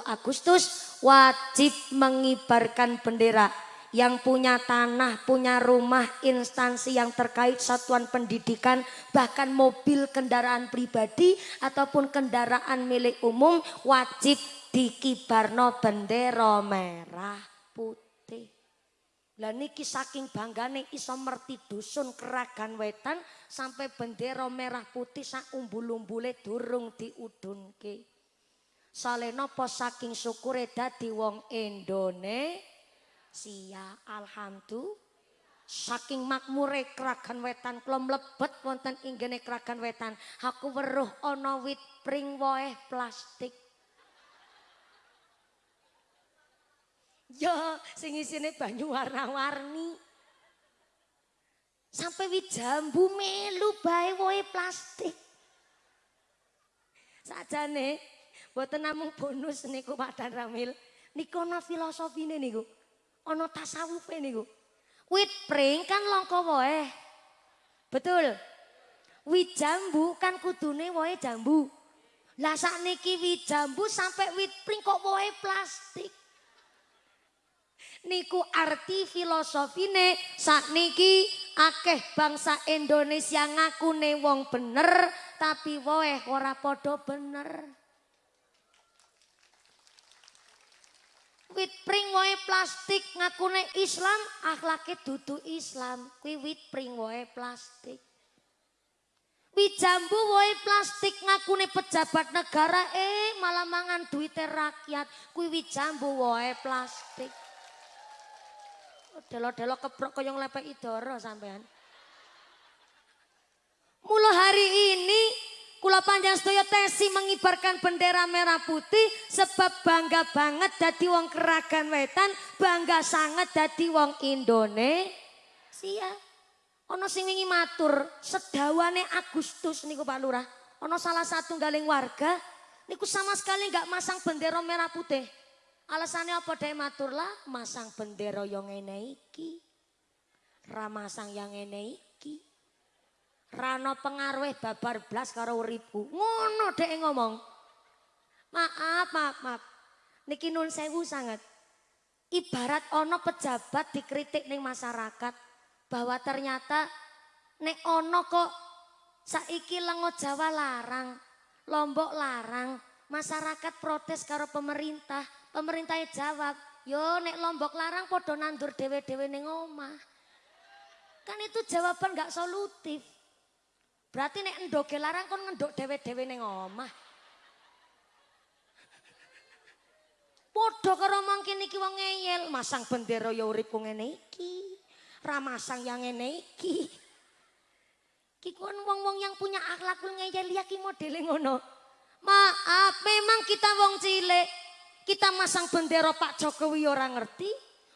Agustus wajib mengibarkan bendera yang punya tanah, punya rumah, instansi yang terkait satuan pendidikan, bahkan mobil kendaraan pribadi ataupun kendaraan milik umum wajib dikibarno bendera merah putih. Lah niki saking banggane iso merti dusun keragan wetan sampai bendera merah putih sak umbul-umbule durung diudunke. Salena po saking syukure dadi wong Indonesia sia alhamdulillah saking makmure kragan wetan kula mlebet wonten inggene kragan wetan aku weruh ana wit pring woeh plastik Ya, sing isine banyu warna-warni. Sampai wit jambu melu bae woe plastik. Sajane mboten namung bonus niku Pak Dan Ramil. Niku ana filosofine niku. Ana tasawufe niku. Wit pring kan langka woe. Betul. Wit jambu kan kudune woe jambu. Lah sakniki wit jambu sampai wit pring kok woe plastik. Niku arti filosofine sakniki akeh bangsa Indonesia ngakune wong bener tapi woe ora padha bener. Wit pring woe plastik ngakune Islam, akhlake dudu Islam. Kuwi wit pring woe plastik. Wit jambu woe plastik ngakune pejabat negara eh malah mangan duit rakyat. Kuwi wit jambu woe plastik. Delo-delo keprok kaya nglepek idoro sampean. Mula hari ini Kula panjang sedaya tesi mengibarkan bendera merah putih sebab bangga banget dadi wong keragan wetan, bangga sangat dadi wong Indonesia. Ono sing wingi matur, sedawane Agustus niku Pak Lurah. Ono salah satu galing warga niku sama sekali nggak masang bendera merah putih. Alasannya apa deh matur lah, masang bendera yang ngene iki. Ramasang yang ngene iki. Rano pengaruh babar blas karo uripku. Ngono dek ngomong. Maaf, maaf, maaf. Niki nun sewu sangat. Ibarat ono pejabat dikritik ning masyarakat bahwa ternyata nek ono kok saiki lengo Jawa larang, Lombok larang, masyarakat protes karo pemerintah. Pemerintahnya jawab, yo nek Lombok larang podo nandur dewe-dewe ning omah. Kan itu jawaban gak solutif. Berarti nek endoke larang kon ngendok dewe-dewe ning omah. Padha karo mangke niki wong ngeyel, masang bendera ya uripku ngene iki. Ra masang yang ngene iki. Ki kon wong-wong yang punya akhlakul ngeyel ya ki modele ngono. Maaf, memang kita wong cilik. Kita masang bendera Pak Jokowi orang ngerti.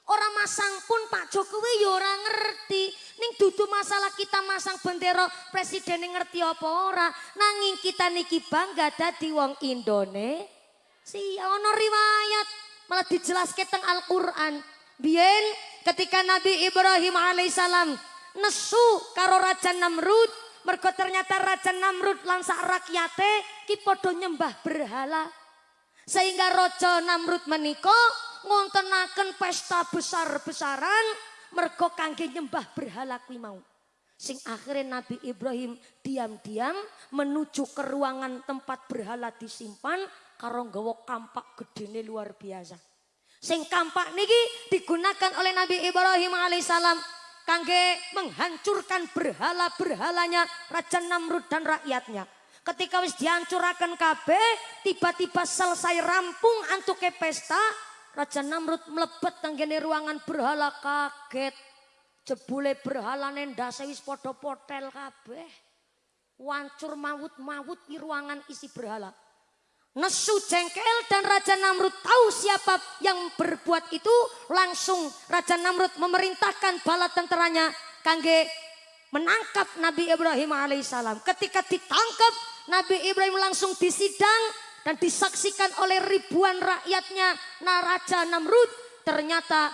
Orang masang pun Pak Jokowi ya ora ngerti. Ning dudu masalah kita masang bendera presiden ngerti apa ora. Nanging kita niki bangga dadi wong Indonesia. Ono riwayat malah dijelaskan teng Al-Qur'an. Biyen ketika Nabi Ibrahim alaihissalam nesu karo Raja Namrud mergo ternyata Raja Namrud langsa rakyate ki nyembah berhala. Sehingga Raja Namrud menikah ngontenaken pesta besar-besaran mergo kangge nyembah berhala kuwi mau. Sing akhirnya Nabi Ibrahim diam-diam menuju ke ruangan tempat berhala disimpan karo nggawa kampak gedene luar biasa. Sing kampak niki digunakan oleh Nabi Ibrahim alaihissalam kangge menghancurkan berhala-berhalanya Raja Namrud dan rakyatnya. Ketika wis dihancurakan kabeh, tiba-tiba selesai rampung antuke pesta, Raja Namrud melebet tanggene ruangan berhala kaget. Jebule berhala ndase wis padha potel kabeh. Wancur mawut-mawut di ruangan isi berhala. Nesu jengkel dan Raja Namrud tahu siapa yang berbuat itu. Langsung Raja Namrud memerintahkan bala tenteranya kangge menangkap Nabi Ibrahim alaihissalam. Ketika ditangkap Nabi Ibrahim langsung disidang dan disaksikan oleh ribuan rakyatnya Naraja Namrud. Ternyata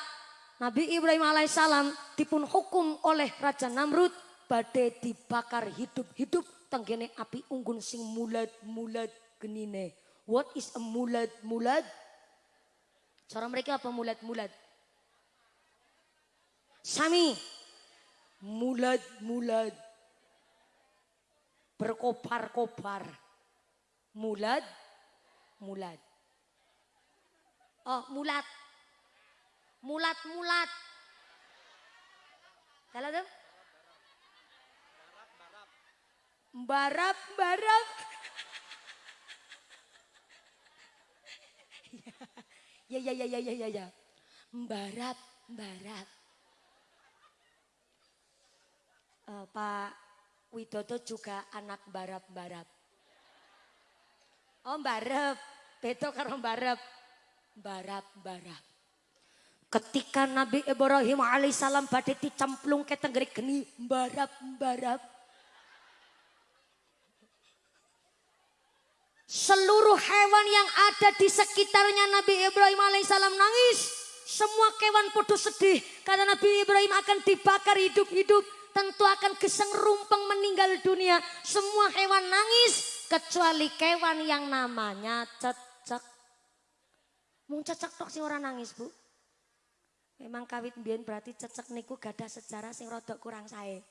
Nabi Ibrahim alaihissalam dipun hukum oleh Raja Namrud badai dibakar hidup-hidup tenggene api unggun sing mulat-mulat genine. What is a mulat-mulat? Cara mereka apa mulat-mulat? Sami. Mulat-mulat. Berkobar-kobar. Mulat mulat. Oh, mulat. Mulat-mulat. Salah tuh? Barap, barap. ya, ya, ya, ya, ya, ya, ya. Barat, barat. Uh, Pak Widodo juga anak barap-barap. Oh barep, beto karo barep. Barap-barap. Ketika Nabi Ibrahim alaihissalam badai dicemplung ke tenggeri geni barap-barap. Seluruh hewan yang ada di sekitarnya Nabi Ibrahim alaihissalam nangis. Semua kewan putus sedih karena Nabi Ibrahim akan dibakar hidup-hidup. Tentu akan geseng rumpeng meninggal dunia. Semua hewan nangis kecuali kewan yang namanya cecek. Mau cecek tok sih orang nangis bu. Memang kawit mbiyen berarti cecek niku gadah sejarah sing rodok kurang sae.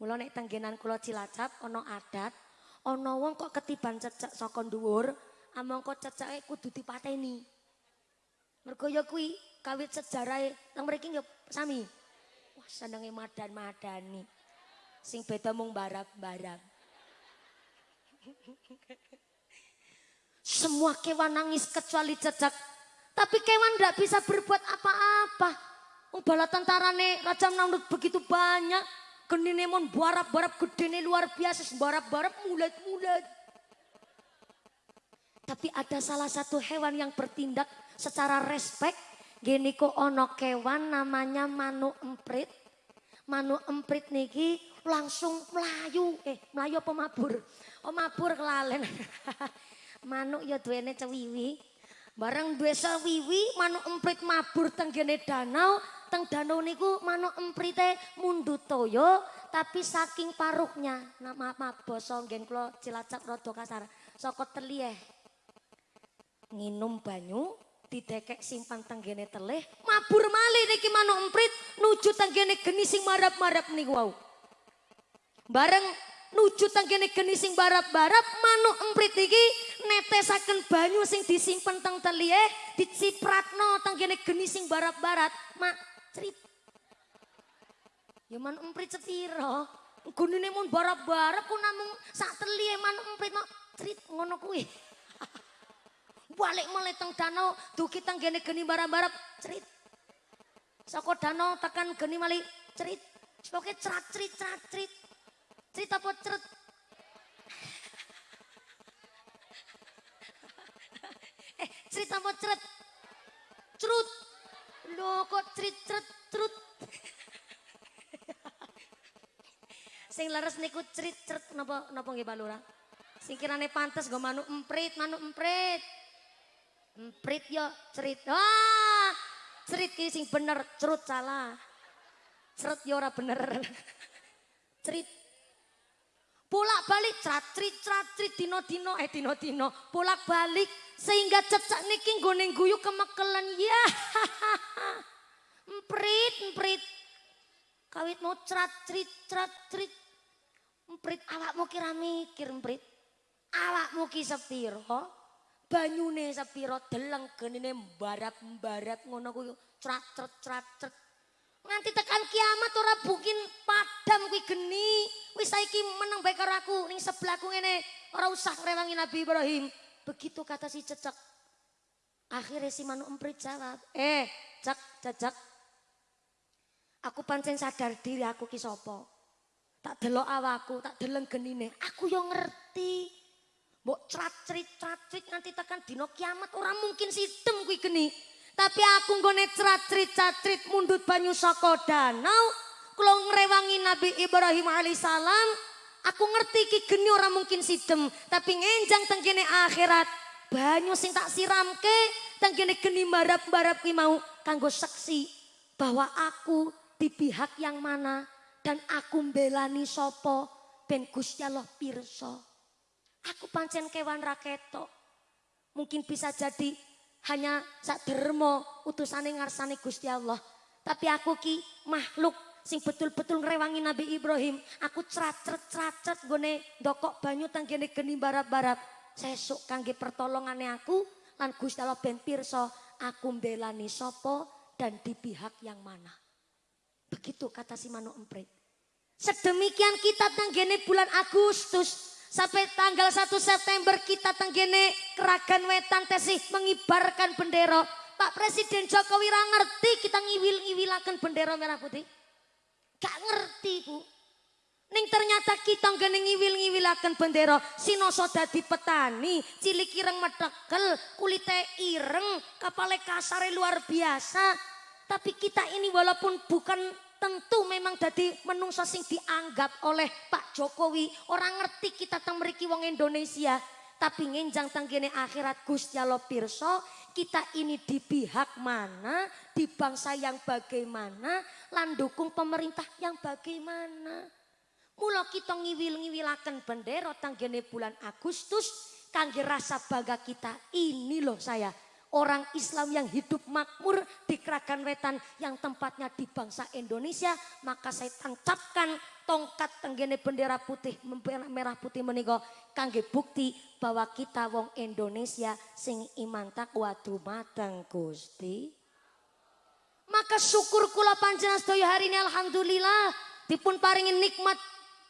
Mula nek tenggenan kula Cilacap ana adat, ana wong kok ketiban cecek saka dhuwur, amangka ceceke kudu dipateni. Mergo ya kuwi kawit sejarahe nang mriki ya sami. Wah senenge madan-madani. Sing beda mung barap-barap. Semua kewan nangis kecuali cecek. Tapi kewan tidak bisa berbuat apa-apa. Bala tentarane Raja Namrud begitu banyak. Genine mon barap-barap gedene luar biasa. Barap-barap mulet-mulet. Tapi ada salah satu hewan yang bertindak secara respek. Gini kok ono kewan namanya manu emprit. Manu emprit niki langsung melayu. Eh melayu apa mabur? Oh mabur kelalen. Manuk ya duwene cewiwi. Bareng duwe wiwi manuk emprit mabur teng gene danau, teng danau niku manuk emprite mundut toyo tapi saking paruhnya nama basa nggen kula Cilacap rada kasar saka telieh. Nginum banyu didekek simpan teng gene telih, mabur malih niki manuk emprit nuju teng gene geni sing marap-marap niku wau. Bareng nuju tanggene geni sing barap-barap manuk emprit iki netesaken banyu sing disimpen teng telie dicipratno tanggene geni sing barap-barap mak crit. Ya manuk emprit sepiro? Gunine mun barap-barap ku namung sak telie manuk emprit mak crit ngono kuwi. Balik mulai teng danau duki tanggene geni barap-barap crit. Saka danau tekan geni malih cerit Pokoke cerat cerit cerat cerit Cerita potret. eh, potret. Cerut. Lo kok cerit ceret cerut. Sing leres niku cerit ceret napa napa nggih Pak Lurah? Sing kirane pantes go manuk emprit, manuk emprit. Emprit yo cerit. Ah! Cerit ki sing bener, cerut salah. Ceret yo ora bener. Cerit bolak balik catrit catrit dino dino eh dino dino bolak balik sehingga cecak niki goneng guyu kemekelan. Ya emprit emprit. Kawit mau catrit catrit emprit awakmu kira mikir emprit. Awakmu ki sepiro? Banyune sepiro? Deleng genine mbarap mbarap ngono kuwi. Catret catret Nganti tekan kiamat ora bukin padam kuwi geni. Wis saiki meneng bae karo aku. Ning sebelahku ngene. Ora usah ngrewangi Nabi Ibrahim. Begitu kata si cecek. Akhirnya si Manu Emprit jawab, "Eh, cek, cecek. Aku pancen sadar diri aku ki sapa. Tak delok awakku, tak deleng genine. Aku yo ngerti. Mbok crat-crit crat-crit nganti tekan dino kiamat ora mungkin sitem kuwi geni. Tapi aku nggone cerat-cerit mundut banyu saka danau. Kula ngrewangi Nabi Ibrahim alaihissalam. Aku ngerti ki geni ora mungkin sidem. Tapi ngenjang tenggene akhirat. Banyu sing tak siramke. Tenggene geni barap-barap ki mau. Kanggo saksi. Bahwa aku di pihak yang mana. Dan aku mbelani sopo. Ben Gusti Allah pirsa. Aku pancen kewan raketo. Mungkin bisa jadi hanya sak dermo utusane ngarsane Gusti Allah. Tapi aku ki makhluk sing betul-betul ngrewangi Nabi Ibrahim. Aku ceracret-ceracret gone dokok banyu tanggene geni barap-barap. Sesuk kangge pertolongane aku lan Gusti Allah ben pirsa aku mbelani sapa dan di pihak yang mana. Begitu kata si Manu Emprit. Sedemikian kita tanggene bulan Agustus Sampai tanggal 1 September kita tenggene keragan wetan tesih mengibarkan bendera. Pak Presiden Jokowi ngerti kita ngiwil-ngiwilakan bendera merah putih. Gak ngerti bu. Ning ternyata kita ngene ngiwil-ngiwilaken bendera sinoso dadi petani, cilik ireng metekel, kulite ireng, kapale kasare luar biasa. Tapi kita ini walaupun bukan tentu memang jadi menungso sing dianggap oleh Pak Jokowi. Orang ngerti kita teng mriki wong Indonesia. Tapi ngenjang tenggene akhirat Gusti Allah pirsa, kita ini di pihak mana, di bangsa yang bagaimana, lan dukung pemerintah yang bagaimana. Mula kita ngiwil-ngiwilaken bendera tanggene bulan Agustus kangge rasa bangga kita. Ini loh saya, orang Islam yang hidup makmur di Kragan Wetan yang tempatnya di bangsa Indonesia, maka saya tancapkan tongkat tenggene bendera putih merah putih menika kangge bukti bahwa kita wong Indonesia sing iman takwa dumateng Gusti. Maka syukur kula panjenengan sedaya hari ini alhamdulillah dipun paringi nikmat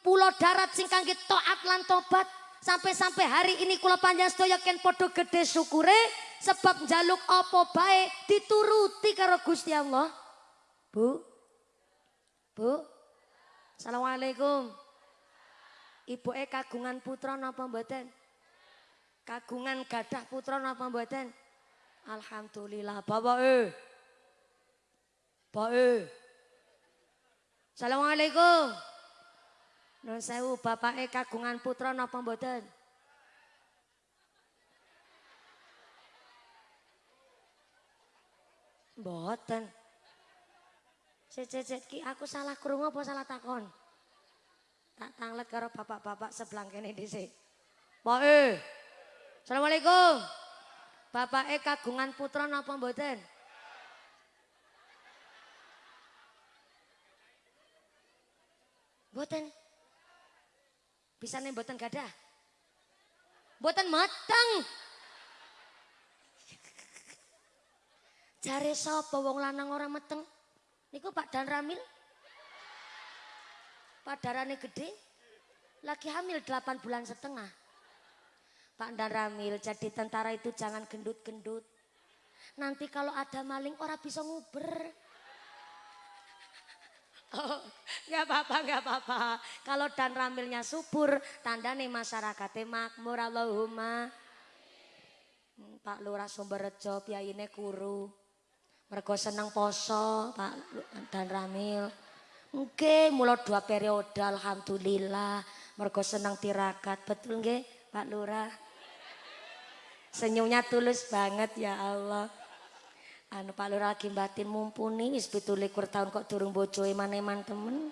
pulau darat sing kangge taat lan tobat sampai-sampai hari ini kula panjenengan sedaya ken padha gede syukure sebab jaluk apa baik dituruti karo Gusti Allah. Bu. Bu. Assalamualaikum. Ibu e kagungan putra napa mboten? Kagungan gadah putra napa mboten? Alhamdulillah. Bapak e. Bapak e. Assalamualaikum. Nun sewu bapak e kagungan putra napa mboten? Mboten. Cecet ki aku salah krungu apa salah takon? Tak tanglet karo bapak-bapak sebelah kene dhisik. E. Assalamualaikum. Bapak E kagungan putra napa mboten? Mboten. Bisa nih mboten gadah? Mboten mateng. Jare sapa wong lanang ora meteng? Niku Pak Dan Ramil. Pak darane gede. Lagi hamil 8 bulan setengah. Pak Dan Ramil jadi tentara itu jangan gendut-gendut. Nanti kalau ada maling orang bisa nguber. Oh, nggak apa-apa, nggak apa-apa. Kalau dan ramilnya subur, tanda nih masyarakatnya makmur Allahumma. Hmm, Pak Lurah Sumberjo, ini kuru. Mergo seneng poso, Pak dan Ramil. Oke, mulai dua periode alhamdulillah. Mergo seneng tirakat, betul nggih, Pak Lurah? Senyumnya tulus banget ya Allah. Anu Pak Lurah lagi batin mumpuni wis 17 tahun kok durung bojoe maneman temen.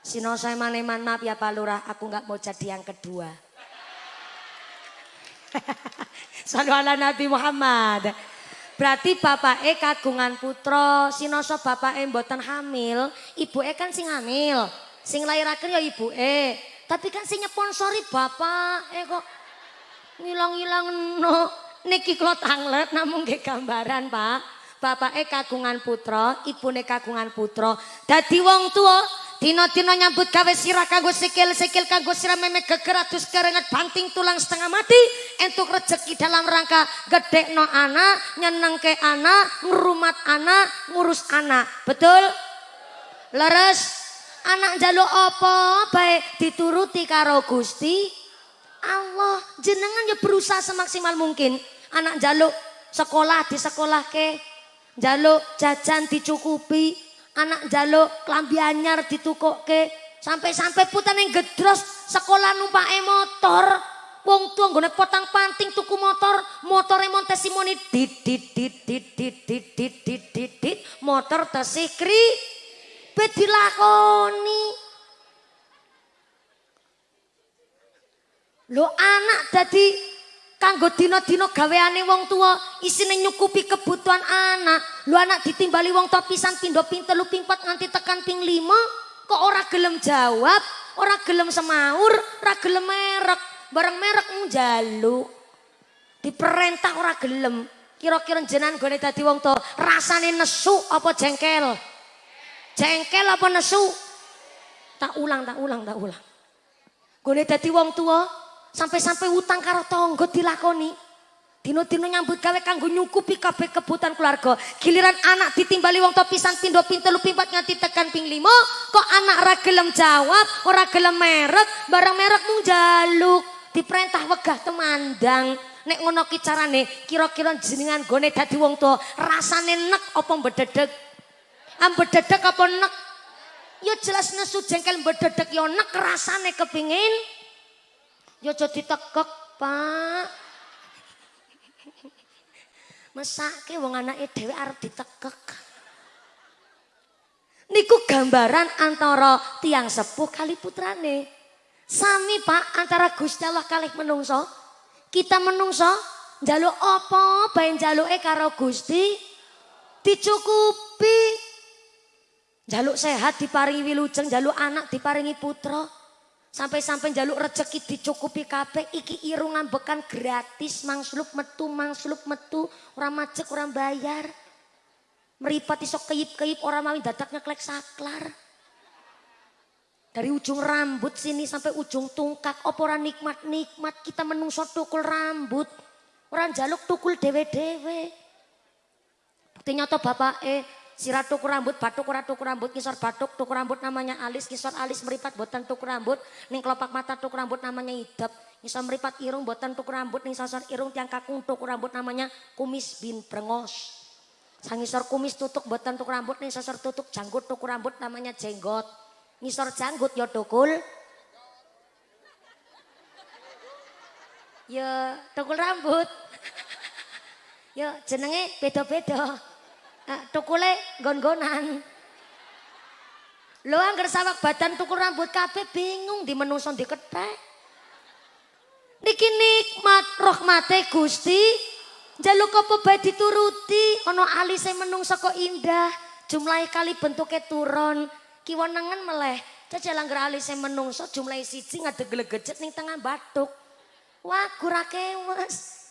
Sino saya maneman maaf ya Pak Lurah, aku nggak mau jadi yang kedua. Salam ala Nabi Muhammad. Berarti bapak E kagungan putra, sinoso bapak E mboten hamil, ibu E kan sing hamil. Sing lahiraken ya ibu E. Tapi kan sing nyponsori bapak E kok ngilang-ngilang no. Niki kula tanglet namun nggih gambaran, Pak. Bapak E kagungan putra, ibu E kagungan putra. Dadi wong tua Dino-dino nyambut gawe sirah kanggo sikil-sikil kanggo sirah memek geger adus banting tulang setengah mati entuk rezeki dalam rangka gede no anak nyenengke anak ngerumat anak ngurus anak. Betul? Leres? Anak jaluk apa baik dituruti karo Gusti Allah? Jenengan ya berusaha semaksimal mungkin anak jaluk sekolah di sekolah ke jaluk jajan dicukupi. Anak jaluk klambi anyar ditukukke sampai-sampai putan yang gedros sekolah numpake motor. Wong tua nggone potang panting tuku motor. Motor monte simoni dit dit dit dit dit dit dit dit dit dit. Motor bet dilakoni. Lo anak jadi kanggo dina-dina gaweane wong tua isine nyukupi kebutuhan anak. Lu anak ditimbali wong tua pisan pindo ping telu ping pat nganti tekan ping lima kok ora gelem jawab ora gelem semaur ora gelem merek. Bareng merek njaluk. Diperintah ora gelem. Kira-kira jenan gone dadi wong tua rasane nesu apa jengkel? Jengkel apa nesu tak ulang tak ulang tak ulang. Gone dadi wong tua Sampai-sampai utang karo tonggo dilakoni. Dino-dino nyambut gawe kanggo nyukupi kabeh kebutuhan keluarga. Giliran anak ditimbali wong to pisan pindo ping telu pimpat nganti tekan ping limo, kok anak ora gelem jawab, ora gelem merek, barang merek mung jaluk. Diperintah wegah temandang. Nek ngono ki carane kira-kira jenengan gone dadi wong tuwa rasane nek apa mbededeg? Am bededeg apa nek? Ya jelas nesu jengkel bededeg ya nek rasane kepingin. Ya aja ditekek, Pak. Mesake wong anake dhewe arep ditekek. Niku gambaran antara tiang sepuh kali putrane. Sami Pak antara Gusti Allah kalih menungso. Kita menungso njaluk apa bae njaluke karo Gusti dicukupi. Jaluk sehat diparingi wilujeng, jaluk anak diparingi putra. Sampai-sampai jaluk rezeki dicukupi kabeh iki irung ngambekan gratis mangsluk metu mangsluk metu ora macek ora bayar. Meripat iso keyip-keyip orang mawin dadak nyeklek saklar. Dari ujung rambut sini sampai ujung tungkak ora nikmat-nikmat kita menungso tukul rambut. Orang jaluk tukul dewe-dewe. Bukti nyata bapak Sirat tukur rambut, batuk ora tukur rambut, kisor batuk, tukur rambut namanya alis, kisor alis meripat botan tukur rambut, ning kelopak mata tukur rambut namanya idap, kisor meripat irung botan tukur rambut, ning sosor irung tiang kakung tukur rambut namanya kumis bin brengos. Sangisor kumis tutuk botan tukur rambut, ning sosor tutuk janggut tukur rambut namanya jenggot. Ngisor janggut ya tukul. Ya tukul rambut. ya jenenge beda-beda. Tukule gon-gonan. Lo anggar sawak badan tukul rambut kabeh bingung di menungso diketek. Niki nikmat rahmate Gusti. Jaluk apa bae dituruti, ana alise menungso kok indah, jumlahe kali bentuke turon, kiwa nengen meleh. Jajal anggar alise menungso jumlahe siji ngadeg glegejet ning tengah batuk. Wah, kurake wes.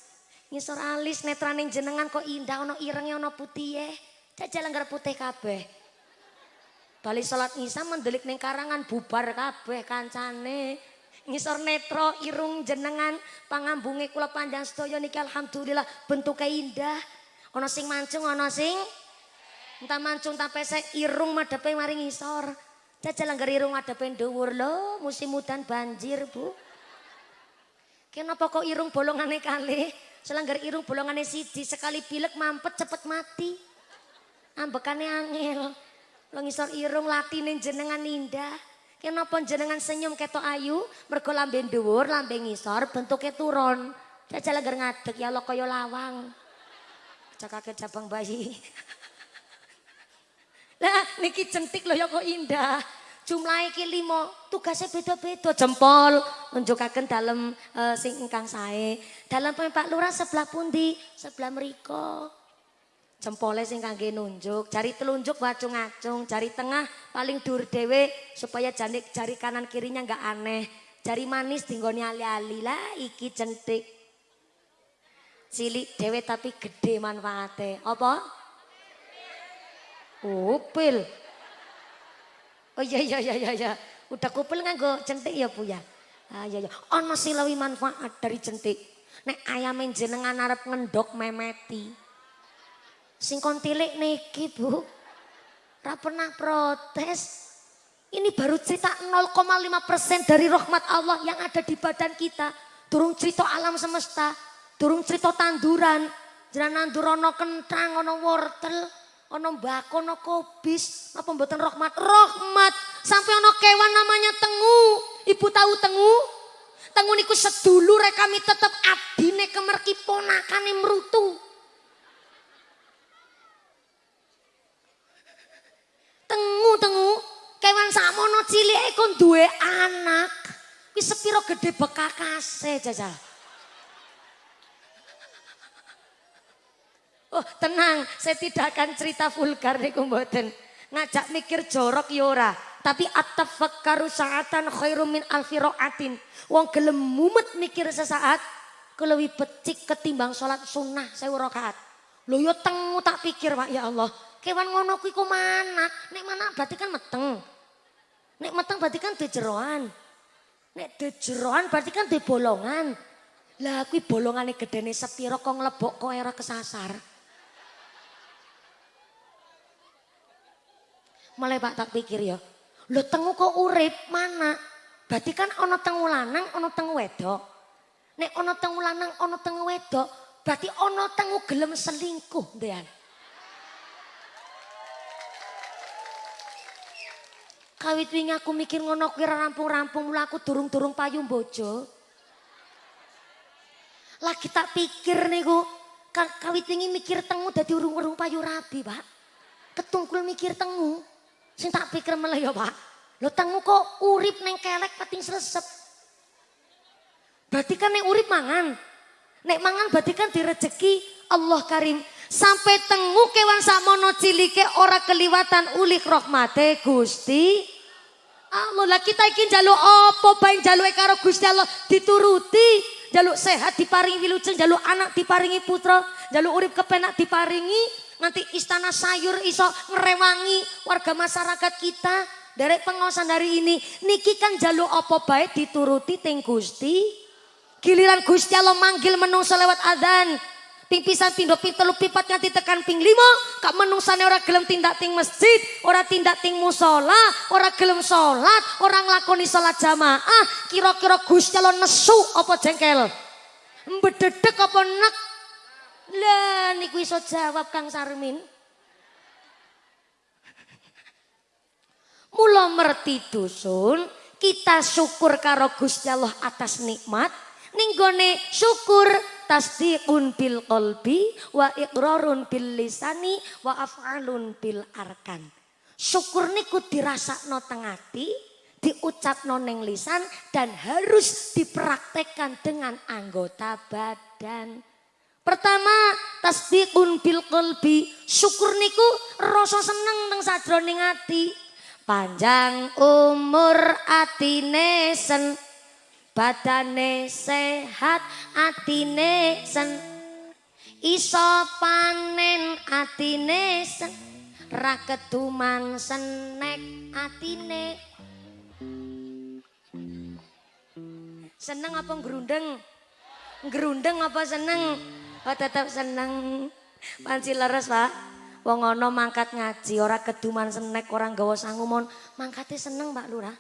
Ngisor alis netraning jenengan kok indah ono irenge ono putih Jajal langgar putih kabeh. Bali salat Isya mendelik ning karangan bubar kabeh kancane. Ngisor netro irung jenengan pangambunge kula panjang sedaya niki alhamdulillah bentuke indah. Ana sing mancung ana sing entah mancung tak pesek irung madhepe mari ngisor. Jajal langgar irung madhepe dhuwur lho musim udan banjir, Bu. Kenapa kok irung bolongane kali? Selanggar irung bolongane siji sekali pilek mampet cepet mati. Ambekane angel. Lo ngisor irung latine jenengan indah. Kenapa jenengan senyum ketok ayu? Mergo lambe dhuwur, lambe ngisor, bentuknya turun. Jajal langgar ngadeg ya lo kaya lawang. Cakake cabang bayi. Lah niki centik lho ya kok indah. Jumlah iki lima, tugasnya beda-beda. Jempol, nunjukaken dalam uh, sing ingkang sae. Dalam Pak Lurah sebelah pundi? Sebelah meriko. Jempolnya sing kangge nunjuk, jari telunjuk wacung-acung, jari tengah paling dur dewe supaya jari, jari kanan kirinya nggak aneh. Jari manis tinggoni ali-ali lah iki centik. Cilik dewe tapi gede manfaatnya. Apa? Upil. Oh iya iya iya iya. iya. Udah kupil nganggo centik ya Bu ya. Ah iya iya. Ono silawi manfaat dari centik. Nek ayamin jenengan arep ngendok memeti. Sing kon tilik niki Bu. Ora pernah protes. Ini baru cerita 0,5% dari rahmat Allah yang ada di badan kita. Durung cerita alam semesta, durung cerita tanduran. Jangan nandur ono kentang, ono wortel, ono mbako, ono kobis, apa mboten rahmat? Rahmat. Sampai ono kewan namanya tengu. Ibu tahu tengu? Tengu niku sedulur kami tetap abdine kemerki ponakane merutu. Tengu tengu kewan samono cilik kon duwe anak. Wis sepiro gede bekakase jajal. Oh tenang, saya tidak akan cerita vulgar nih mboten. Ngajak mikir jorok yora. Ya Tapi at-tafakkaru sa'atan khairum min alfi. Wong gelem mumet mikir sesaat. Kelewi becik ketimbang sholat sunnah saya rakaat. Lo yo tengu tak pikir pak ya Allah. Kewan ngono kuwi mana? Nek mana berarti kan meteng. Nek meteng berarti kan jeroan. Nek jeroan berarti kan di bolongan. Lah kuwi bolongane gedene sepiro kok nglebok kok kesasar. Mulai Pak tak pikir ya. Lo tengu kok urip mana? Berarti kan ono tengu lanang, ono tengu wedok. Nek ono tengu lanang, ono tengu wedok, berarti ono tengu gelem selingkuh, Dean. Kawit wingi aku mikir ngono kuwi rampung-rampung mula aku durung-durung payung bojo. Lagi tak pikir niku, kawit wingi mikir tengu dadi urung-urung payu rabi, Pak. Ketungkul mikir tengu. Sing tak pikir malah ya, Pak. Lo tengu kok urip neng kelek pating sresep. Berarti kan nek urip mangan. Nek mangan berarti kan direjeki Allah Karim. Sampai tengu kewan samono cilike ora keliwatan ulih rahmate Gusti Allah lah kita iki njaluk apa bae njaluke karo Gusti Allah dituruti. Jaluk sehat diparingi wilujeng, jaluk anak diparingi putra, jaluk urip kepenak diparingi, nanti istana sayur iso ngerewangi warga masyarakat kita. Dari pengawasan dari ini, niki kan jaluk apa bae dituruti ting Gusti. Giliran Gusti Allah manggil menungso lewat adzan. Ping pisan pindho ping telu pipat nganti tekan ping lima. Kak menungsane ora gelem tindak ting masjid, ora tindak ting musola, ora gelem sholat, ora nglakoni sholat jamaah. Kira-kira Gusti Allah nesu apa jengkel? Mbededek apa nek? Lah niku iso jawab Kang Sarmin. Mula merti dusun, kita syukur karo Gusti Allah atas nikmat. Ning syukur tasdiqun bil qalbi wa iqrarun bil lisani wa af'alun bil arkan. Syukur niku dirasakno teng ati, diucapno neng lisan dan harus dipraktekkan dengan anggota badan. Pertama, tasdiqun bil qalbi. Syukur niku rasa seneng teng sadroning ati. Panjang umur atine sen. Badane sehat atine sen. Iso panen atine sen. Ra keduman senek atine. Seneng apa gerundeng gerundeng apa seneng oh tetap seneng. Panci leres pak. Wong ono mangkat ngaji ora keduman senek orang gawa sangumon mangkate seneng Pak Lurah.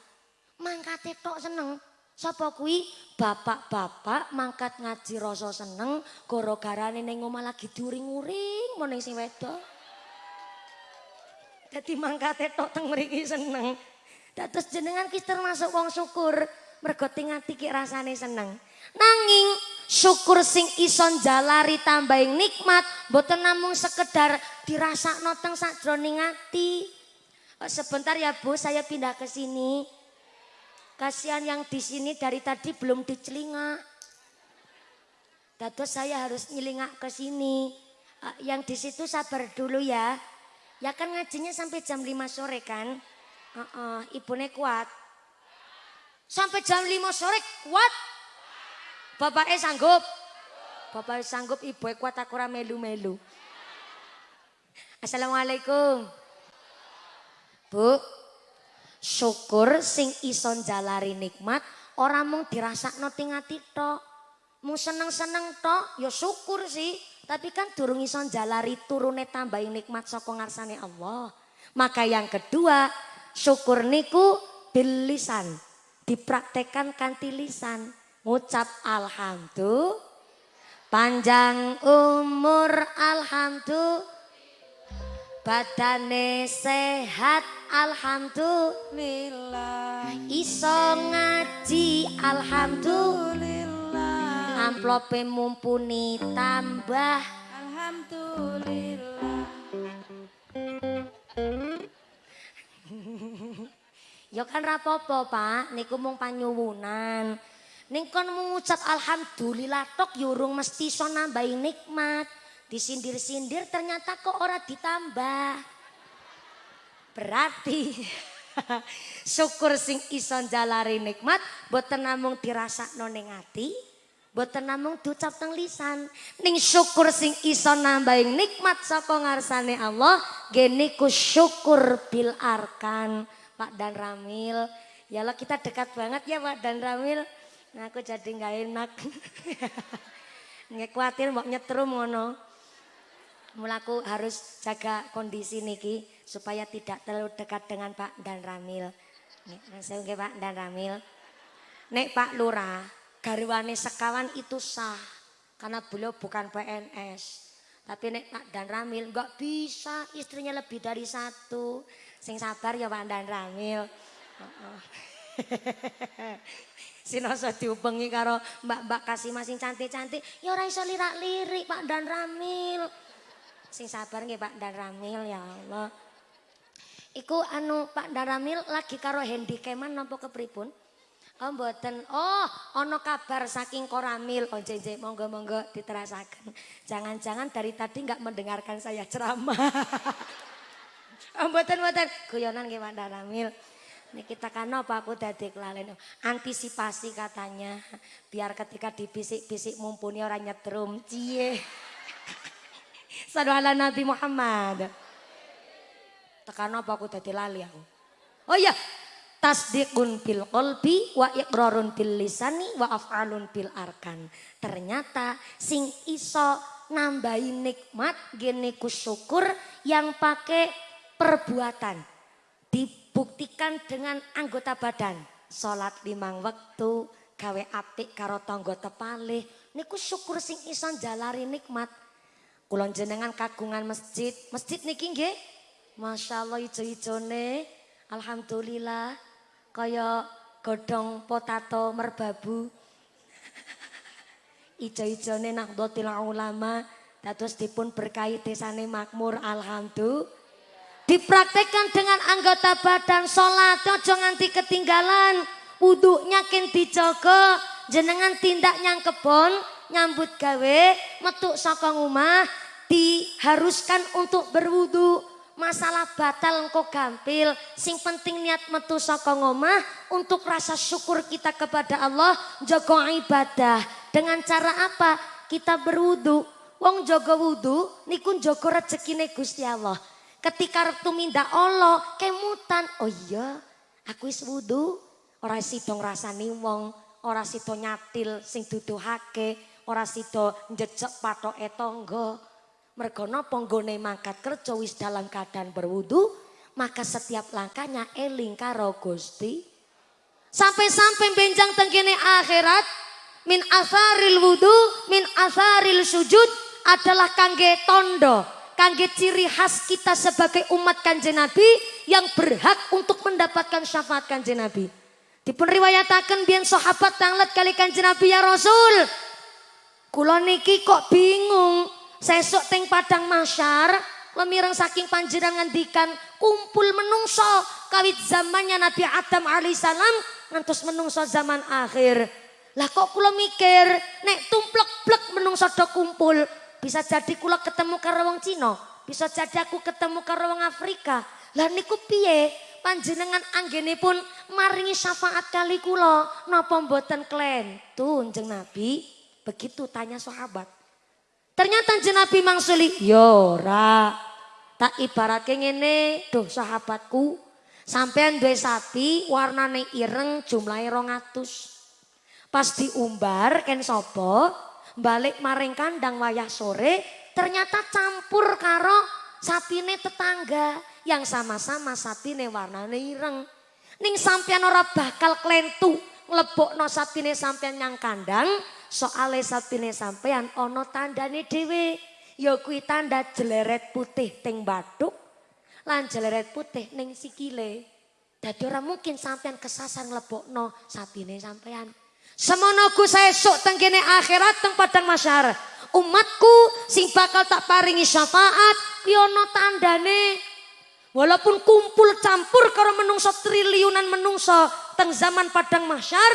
Mangkate tok seneng. Sapa kuwi? Bapak-bapak mangkat ngaji rasa seneng gara-garane ning omah lagi diuring-uring mau sing wedok. Dadi mangkate tok teng mriki seneng. Dados jenengan ki termasuk wong syukur. Mergo ting ati ki rasane seneng. Nanging syukur sing ison jalari tambahin nikmat boten namung sekedar dirasakno teng sakjroning ati. Sebentar ya Bu, saya pindah ke sini. Kasihan yang di sini dari tadi belum dicelingak. Dados saya harus nyelingak ke sini. Uh, yang di situ sabar dulu ya. Ya kan ngajinya sampai jam 5 sore kan. Uh -uh, ibunya kuat. Sampai jam 5 sore kuat. Bapaknya sanggup. Bapaknya sanggup, ibu kuat aku melu-melu. Assalamualaikum. Bu, syukur sing ison jalari nikmat orang mung dirasakno ting ati tok. Mung seneng-seneng tok ya syukur sih, tapi kan durung ison jalari turune tambahin nikmat saka ngarsane Allah. Maka yang kedua, syukur niku bil lisan. Dipraktekan kanti lisan. Ngucap alhamdulillah. Panjang umur alhamdulillah. Badane sehat alhamdulillah. Iso ngaji alhamdulillah. Amplope mumpuni tambah alhamdulillah. Ya kan rapopo pak, niku mung panyuwunan. Ning kon mengucap alhamdulillah tok yurung mesti so nambahi nikmat. Disindir-sindir ternyata kok ora ditambah. Berarti syukur sing ison jalari nikmat boten namung dirasakno ning ati, boten namung diucap teng lisan. Ning syukur sing iso nambahin nikmat saka ngarsane Allah, geniku syukur bil arkan. Pak Dan Ramil, ya Allah kita dekat banget ya Pak Dan Ramil. Nah aku jadi nggak enak. Nggak khawatir mau nyetrum ngono. Mulaku harus jaga kondisi niki supaya tidak terlalu dekat dengan Pak dan Ramil. Saya Pak dan Ramil. Nek Pak Lurah, garwane sekawan itu sah. Karena beliau bukan PNS. Tapi nek Pak Dan Ramil nggak bisa istrinya lebih dari satu. Sing sabar ya Pak Dan Ramil. Uh Sinoso diubengi karo mbak-mbak kasih masing cantik-cantik. Ya ora iso lirak-lirik Pak Dan Ramil. Sing sabar nggih Pak Dan Ramil ya Allah. Iku anu Pak Dan Ramil lagi karo Hendy Keman napa kepripun? Oh mboten. Oh, ono kabar saking Koramil. Oh JJ monggo-monggo diterasakan. Jangan-jangan dari tadi nggak mendengarkan saya ceramah. oh mboten mboten. Guyonan nggih Pak Daramil. Kita kan apa aku dadi kelalen. Antisipasi katanya. Biar ketika dibisik-bisik mumpuni orang nyetrum. Cie. Sadu ala Nabi Muhammad. Tekan apa aku dadi lali aku. Oh iya, tasdikun bil kolbi wa ikrarun bil lisani wa af'alun bil arkan. Ternyata sing iso nambahi nikmat gene syukur yang pakai perbuatan. Dibuktikan dengan anggota badan. Salat limang waktu, gawe apik karo tangga tepalih. Niku syukur sing iso jalari nikmat. Kulon jenengan kagungan masjid. Masjid niki nggih. Masya Allah ijo-ijone. Alhamdulillah kaya godhong potato merbabu. Ijo-ijone Nahdlatul Ulama dados dipun berkahi desane makmur alhamdulillah. Dipraktekkan dengan anggota badan sholat, ojo nganti ketinggalan. Wuduknya ken dijogo, jenengan tindak nyang kebon, nyambut gawe, metuk saka rumah, diharuskan untuk berwudu masalah batal engkau gampil. Sing penting niat metu saka ngomah untuk rasa syukur kita kepada Allah, jago ibadah. Dengan cara apa? Kita berwudu. Wong jaga wudu niku jaga rezekine Gusti Allah. Ketika minda Allah kemutan, oh iya, aku is wudu, ora sida ngrasani wong, ora sida nyatil sing duduhake, ora sida njejek patoke tangga. Mergo napa nggone mangkat kerja wis dalam keadaan berwudu, maka setiap langkahnya eling karo Gusti. Sampai-sampai benjang tengkene akhirat min asaril wudu min asaril sujud adalah kangge tondo, kangge ciri khas kita sebagai umat kanjeng Nabi yang berhak untuk mendapatkan syafaat kanjeng Nabi. Dipun riwayataken biyen sahabat tanglet kali kanjeng Nabi ya Rasul. Kula niki kok bingung Sesuk teng padang masyar, lemireng saking panjenengan ngendikan kumpul menungso kawit zamannya Nabi Adam alaihissalam ngantos menungso zaman akhir. Lah kok kula mikir nek tumplek-plek menungso do kumpul bisa jadi kula ketemu karo wong Cina, bisa jadi aku ketemu karo wong Afrika. Lah niku piye? Panjenengan pun maringi syafaat kali kula napa mboten klentu jeneng Nabi? Begitu tanya sahabat. Ternyata jenabi mangsuli, yora. Tak ibaratnya ngene, doh sahabatku. Sampean dua sapi warnane ireng jumlahnya rongatus. Pas diumbar ken sopo, balik maring kandang wayah sore, ternyata campur karo sapine tetangga yang sama-sama sapine warnane ireng. Ning sampean ora bakal klentu nglebokno sapine sampean yang kandang, soale sapine sampean ana tandane dhewe. Ya kuwi tanda jeleret putih teng bathuk lan jeleret putih ning sikile. Dadi ora mungkin sampean kesasar nglebokno sapine sampean semono Gus esuk teng kene akhirat teng padang masyar. Umatku sing bakal tak paringi syafaat ya ana tandane. Walaupun kumpul campur karo menungso triliunan menungso teng zaman padang masyar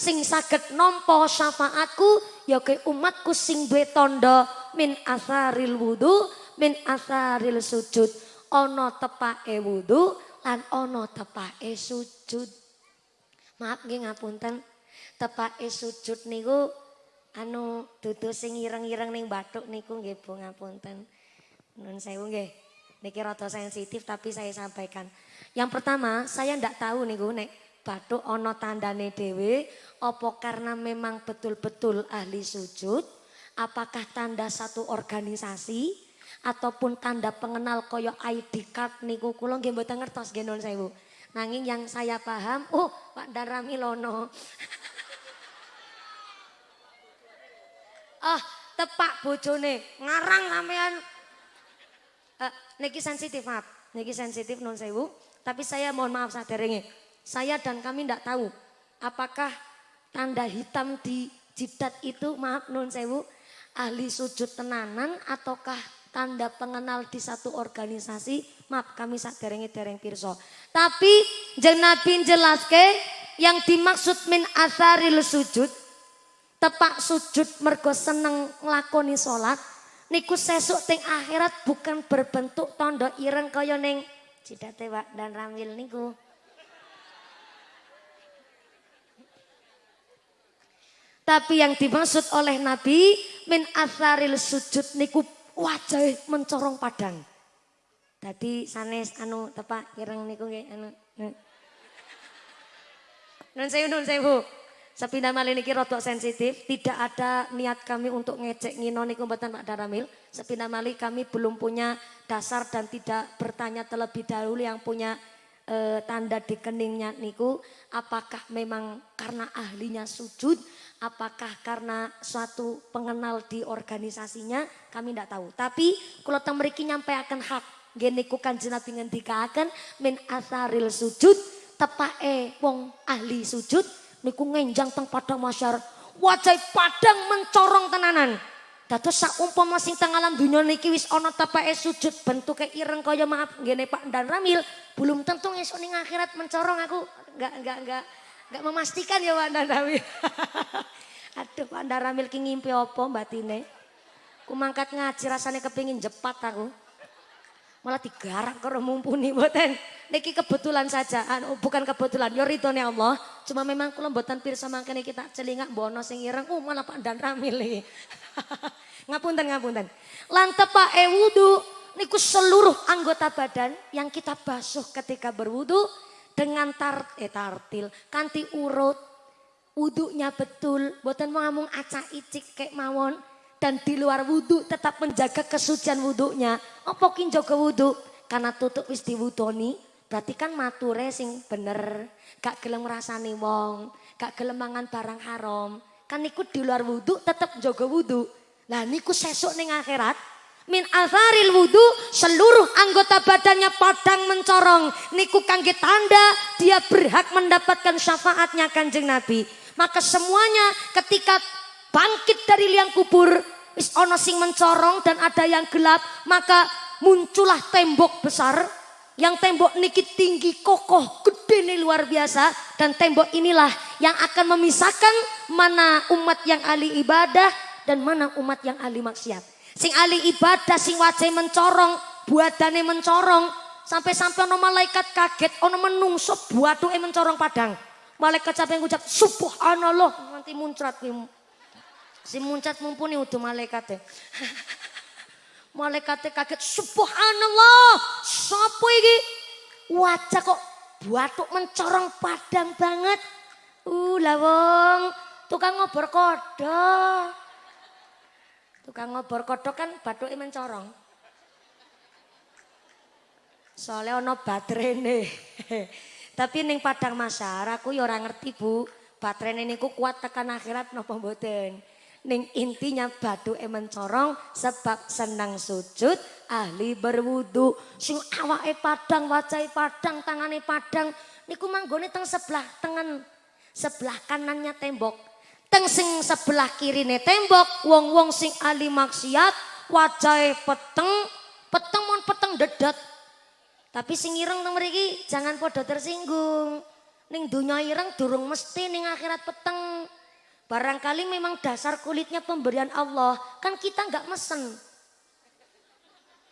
sing saged nampa syafaatku ya ke umatku sing duwe tanda min asaril wudu min asaril sujud. Ana tepake wudu lan ana tepake sujud. Maaf nggih ngapunten tepake sujud niku anu dudu sing ireng-ireng ning bathuk niku nggih Bu ngapunten nun sewu nggih. Niki rada sensitif tapi saya sampaikan. Yang pertama saya ndak tahu niku nek bathuk ana tandane dhewe apa karena memang betul-betul ahli sujud apakah tanda satu organisasi ataupun tanda pengenal koyo ID card niku. Kula nggih mboten ngertos nggih nuwun sewu. Nanging yang saya paham oh Pak Daramilono Ah, tepak bojone ngarang sampean. Uh, niki sensitif maaf, niki sensitif non sewu. Tapi saya mohon maaf saderenge. Saya dan kami tidak tahu apakah tanda hitam di jidat itu maaf non sewu ahli sujud tenanan ataukah tanda pengenal di satu organisasi maaf kami saderenge dereng pirso tapi jeng nabi jelaske yang dimaksud min asaril sujud tepak sujud mergo seneng nglakoni salat niku sesuk teng akhirat bukan berbentuk tondo ireng kaya ning cidate Pak dan Ramil niku Tapi yang dimaksud oleh Nabi min asaril sujud niku wajah mencorong padang. Tadi sanes anu tepak ireng niku nggih anu. Nun sewu nun sewu. Sepindah malih niki rodok sensitif, tidak ada niat kami untuk ngecek ngino niku mboten Pak Daramil. Sepindah malih kami belum punya dasar dan tidak bertanya terlebih dahulu yang punya e, tanda di keningnya niku. Apakah memang karena ahlinya sujud? Apakah karena suatu pengenal di organisasinya? Kami tidak tahu. Tapi kalau teng mriki akan hak gini ku kanjeng Nabi ngendikaken min asaril sujud tepake wong ahli sujud niku ngenjang teng padang masyar wajah padang mencorong tenanan Dados saumpama sing teng alam dunia niki wis ana tapake sujud bentuke ireng kaya maaf ngene Pak Dan Ramil, belum tentu esuk ning akhirat mencorong aku. Enggak enggak enggak enggak memastikan ya Pak Dan Ramil. Aduh Pak Dan Ramil ki ngimpi apa batine? Ku mangkat ngaji rasane kepingin jepat aku malah digarap karo mumpuni mboten. Niki kebetulan saja, anu, bukan kebetulan, yo ridhone Allah. Cuma memang kula mboten pirsa mangkene kita celingak bono sing ireng, oh malah Pak Dan Ramil ngapunten ngapunten. Lan tepake wudu niku seluruh anggota badan yang kita basuh ketika berwudu dengan tar eh tartil kanti urut wudunya betul boten mau ngomong acak icik kayak mawon dan di luar wudhu tetap menjaga kesucian wudhunya. Apa jaga wudhu? Karena tutup wis diwudoni, berarti kan mature sing bener, gak gelem rasani wong, gak gelem mangan barang haram. Kan ikut di luar wudhu tetap jaga wudhu. Lah niku sesuk ning akhirat min alfaril wudhu seluruh anggota badannya padang mencorong niku kangge tanda dia berhak mendapatkan syafaatnya kanjeng Nabi maka semuanya ketika bangkit dari liang kubur Wis ono sing mencorong dan ada yang gelap, maka muncullah tembok besar yang tembok niki tinggi kokoh gede nih luar biasa dan tembok inilah yang akan memisahkan mana umat yang ahli ibadah dan mana umat yang ahli maksiat. Sing ahli ibadah sing wajah mencorong, buadane mencorong sampai-sampai ono malaikat kaget ono menungso buatuke mencorong padang. Malaikat sampai ngucap subhanallah nanti muncrat Si muncat mumpuni udah malaikat Malaikatnya kaget, subhanallah, sopo iki? Wajah kok batuk mencorong padang banget. Uh, lawong, tukang ngobor kodok. Tukang ngobor kodok kan batuknya mencorong. Soalnya ono baterene. Tapi ning padang masyarakat aku ya ora ngerti Bu. Baterene niku kuat tekan akhirat napa mboten. Ning intinya batu emen corong sebab senang sujud ahli berwudu. Sing awake padang, wajai padang, tangane padang. Niku manggone teng sebelah tengen. Sebelah kanannya tembok. Teng sing sebelah kirine tembok. Wong-wong sing ahli maksiat. Wajai peteng. Peteng mon peteng dedet. Tapi sing ireng teng mriki jangan podo tersinggung. Ning dunia ireng durung mesti ning akhirat peteng. Barangkali memang dasar kulitnya pemberian Allah. Kan kita nggak mesen.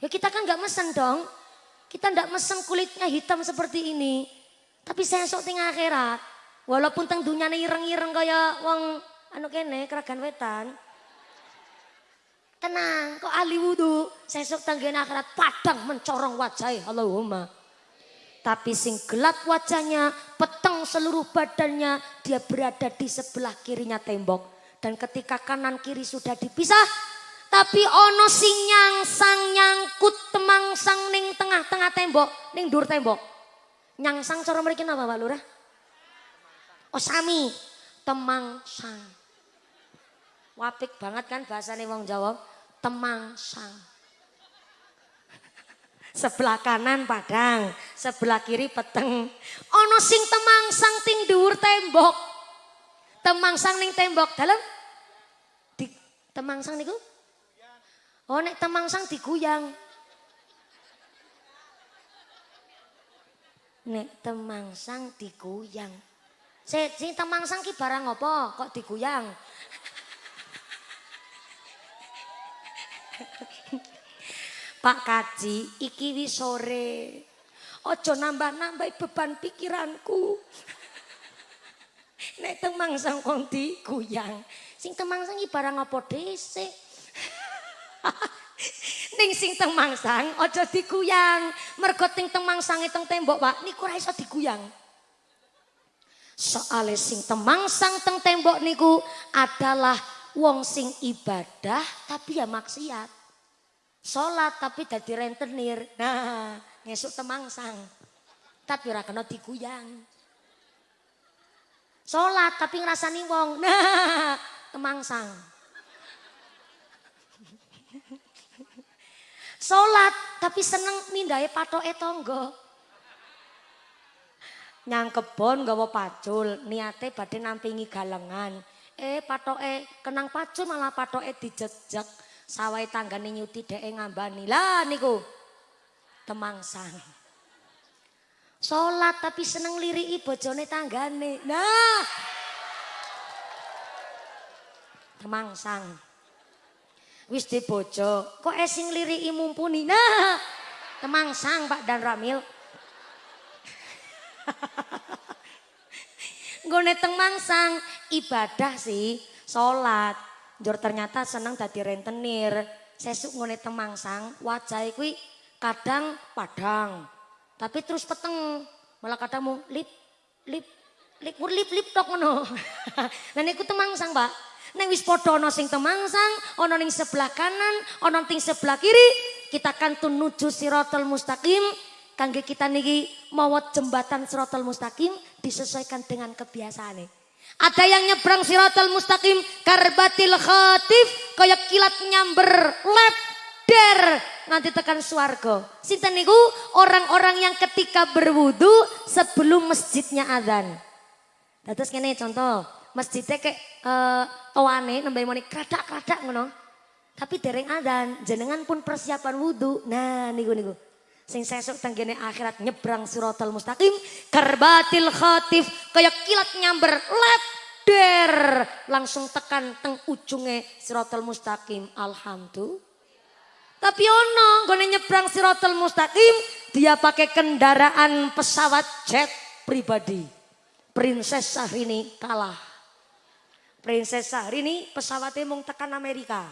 Ya kita kan nggak mesen dong. Kita nggak mesen kulitnya hitam seperti ini. Tapi saya sok tinggal akhirat. Walaupun teng dunyane ireng-ireng kaya wong anu kene keragan wetan. Tenang, kok ahli wudhu. Saya sok tanggen akhirat padang mencorong wajah. Allahumma. Tapi sing gelap wajahnya, peteng seluruh badannya, dia berada di sebelah kirinya tembok. Dan ketika kanan kiri sudah dipisah, tapi ono sing nyangsang nyangkut temangsang ning tengah-tengah tembok, ning dur tembok. Nyangsang cara mereka apa Pak Lurah? Oh sami, temangsang. Wapik banget kan bahasane wong Jawa. Temangsang. Sebelah kanan padang, sebelah kiri peteng. Ono sing temangsang ting dhuwur tembok. Temangsang ning tembok dalam di temangsang niku? Oh nek temangsang diguyang. Nek temangsang diguyang. Si, si temangsang ki barang apa kok diguyang? Pak Kaji, iki wis sore. Ojo nambah-nambah beban pikiranku. Nek temangsang wong diguyang, sing temangsang iki barang apa dhisik? Ning sing temangsang ojo diguyang. Mergo ting temangsang teng tembok, Pak, niku ora iso diguyang. Soale sing temangsang teng tembok niku adalah wong sing ibadah tapi ya maksiat. Sholat tapi dadi rentenir. Nah, ngesuk temangsang. Tapi ora kena diguyang. Sholat tapi ngrasani wong. Nah, temangsang. Sholat tapi seneng mindai patoke tonggo. Nyang kebon gawa pacul, niate badhe nampingi galengan. Eh patoke kenang pacul malah patoke dijejek. Sawai tanggane nyuti dhek ngambani. Lah niku temangsang. Salat tapi seneng liriki bojone tanggane. Nah. Temangsang. Wis di bojo, kok esing liriki mumpuni. Nah. Temangsang Pak Dan Ramil. Gone temangsang ibadah sih, salat. Jor ternyata senang dadi rentenir. Sesuk ngone temangsang, wajah kuwi kadang padang. Tapi terus peteng, malah kadang mau lip lip lip lip lip tok ngono. Lah niku temangsang, Pak. Neng wis padha ana sing temangsang, ana ning sebelah kanan, ana ning sebelah kiri, kita akan tunuju siratal mustaqim kangge kita niki mawat jembatan siratal mustaqim disesuaikan dengan kebiasaan ada yang nyebrang siratal mustaqim karbatil khatif kayak kilat nyamber lep der nanti tekan swargo. Sinten niku orang-orang yang ketika berwudu sebelum masjidnya adzan. Terus kene contoh, masjidnya kayak uh, owane nembe moni kradak-kradak ngono. Tapi dereng adzan, jenengan pun persiapan wudu. Nah niku niku. Sing sesuk tenggene akhirat nyebrang suratul mustaqim. Karbatil khatif. Kayak kilat nyamber. Leder. Langsung tekan teng ujungnya suratul mustaqim. Alhamdulillah. Tapi ono gue nyebrang siratal mustaqim. Dia pakai kendaraan pesawat jet pribadi. Princess Syahrini kalah. Princess Syahrini pesawatnya mau tekan Amerika.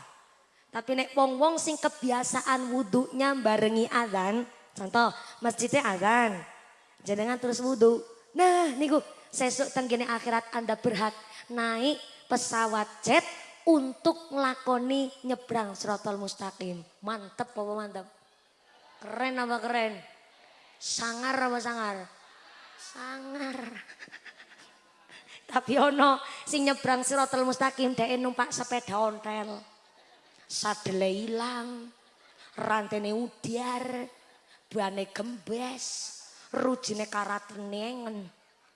Tapi nek wong-wong sing kebiasaan wudhunya barengi adzan Contoh, masjidnya azan. Jenengan terus wudhu. Nah niku sesuk tenggine akhirat Anda berhak naik pesawat jet untuk ngelakoni nyebrang serotol mustaqim. Mantep apa mantep? Keren apa keren? Sangar apa sangar? Sangar. Tapi ono sing nyebrang sirotol mustaqim dhek numpak sepeda ontel. Sadele ilang, rantene udiar, bane gembes, rujine karatenengen.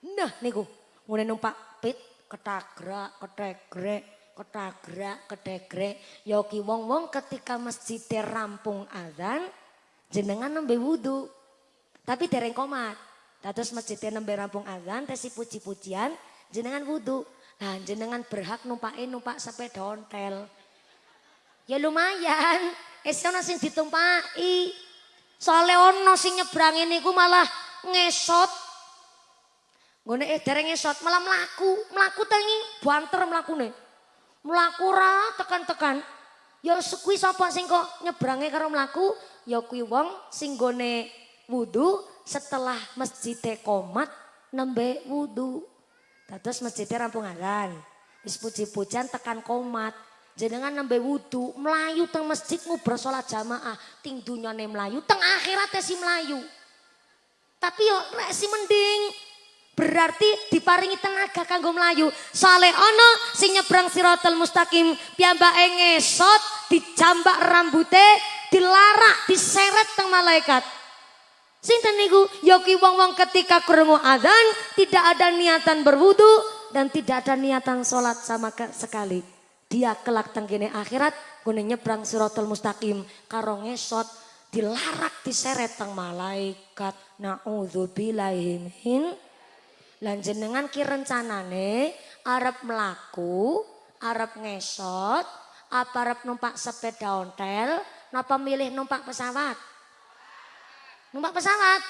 Nah niku, ngene numpak pit ketagrak, ketegrek, ketagrak, ketegrek. Ya ki wong-wong ketika masjid rampung azan, jenengan nembe wudu. Tapi dereng komat. Dados masjid nembe rampung azan, tesi puji-pujian, jenengan wudu. Nah jenengan berhak numpakin numpak sepeda ontel. Ya lumayan, esok sing ditumpaki. Soale ono sing nyebrang niku malah ngesot. Nggone eh dereng ngesot malah mlaku, mlaku tengi banter mlakune. Mlaku ra tekan-tekan. Ya kuwi sapa sing kok nyebrange karo mlaku? Ya kuwi wong sing gone wudu setelah masjid komat nembe wudu. Dados masjid rampung azan. Wis puji-pujian tekan komat. Jenengan nembe wudu, melayu teng masjid ngobrol sholat jamaah, ting dunyane melayu, teng akhirat si melayu. Tapi yo rek si mending Berarti diparingi tenaga kanggo melayu. Sale ono sing nyebrang siratal mustaqim piyambake ngesot dijambak rambute dilarak diseret teng malaikat. Sinten niku? Yoki wong-wong ketika krungu adzan tidak ada niatan berwudu dan tidak ada niatan sholat sama sekali. Dia kelak tenggene akhirat gune nyebrang siratal mustaqim karo ngesot dilarak diseret teng malaikat. Nauzubillahi min Lan jenengan ki rencanane arep melaku, arep ngesot, apa arep numpak sepeda ontel, napa milih numpak pesawat? Numpak pesawat?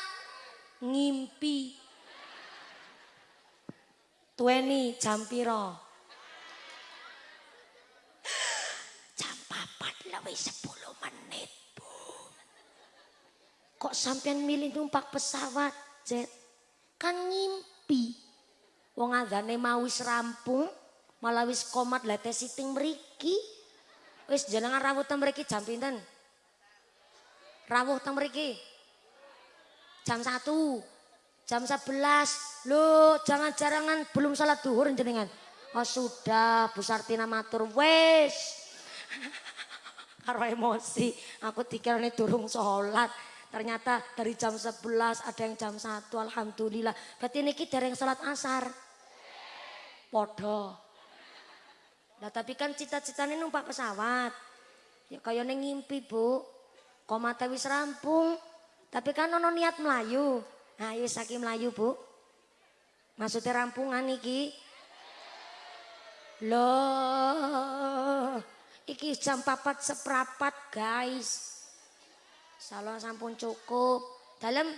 Ngimpi. Tueni jam piro? Papat lebih 10 menit, Bu. Kok sampean milih numpak pesawat, Jet? Kan ngimpi. Wong adane mau wis rampung, malah wis komat lete siting mriki. Wis jenengan rawuh teng mriki jam pinten? Rawuh teng mriki. Jam 1. Jam 11. Loh, jangan jarangan belum salat duhur jenengan. Oh sudah, Bu Sartina matur wis. Karo emosi, aku dikirane durung salat. Ternyata dari jam 11 ada yang jam 1 Alhamdulillah. Berarti ini kita yang salat asar. Podo. Nah tapi kan cita-citanya numpak pesawat. Ya kayak ngimpi bu. Komate wis rampung. Tapi kan ono niat Melayu. Nah ayo saking Melayu bu. Maksudnya rampungan iki. Loh. Iki jam papat seprapat guys. Salah sampun cukup. Dalam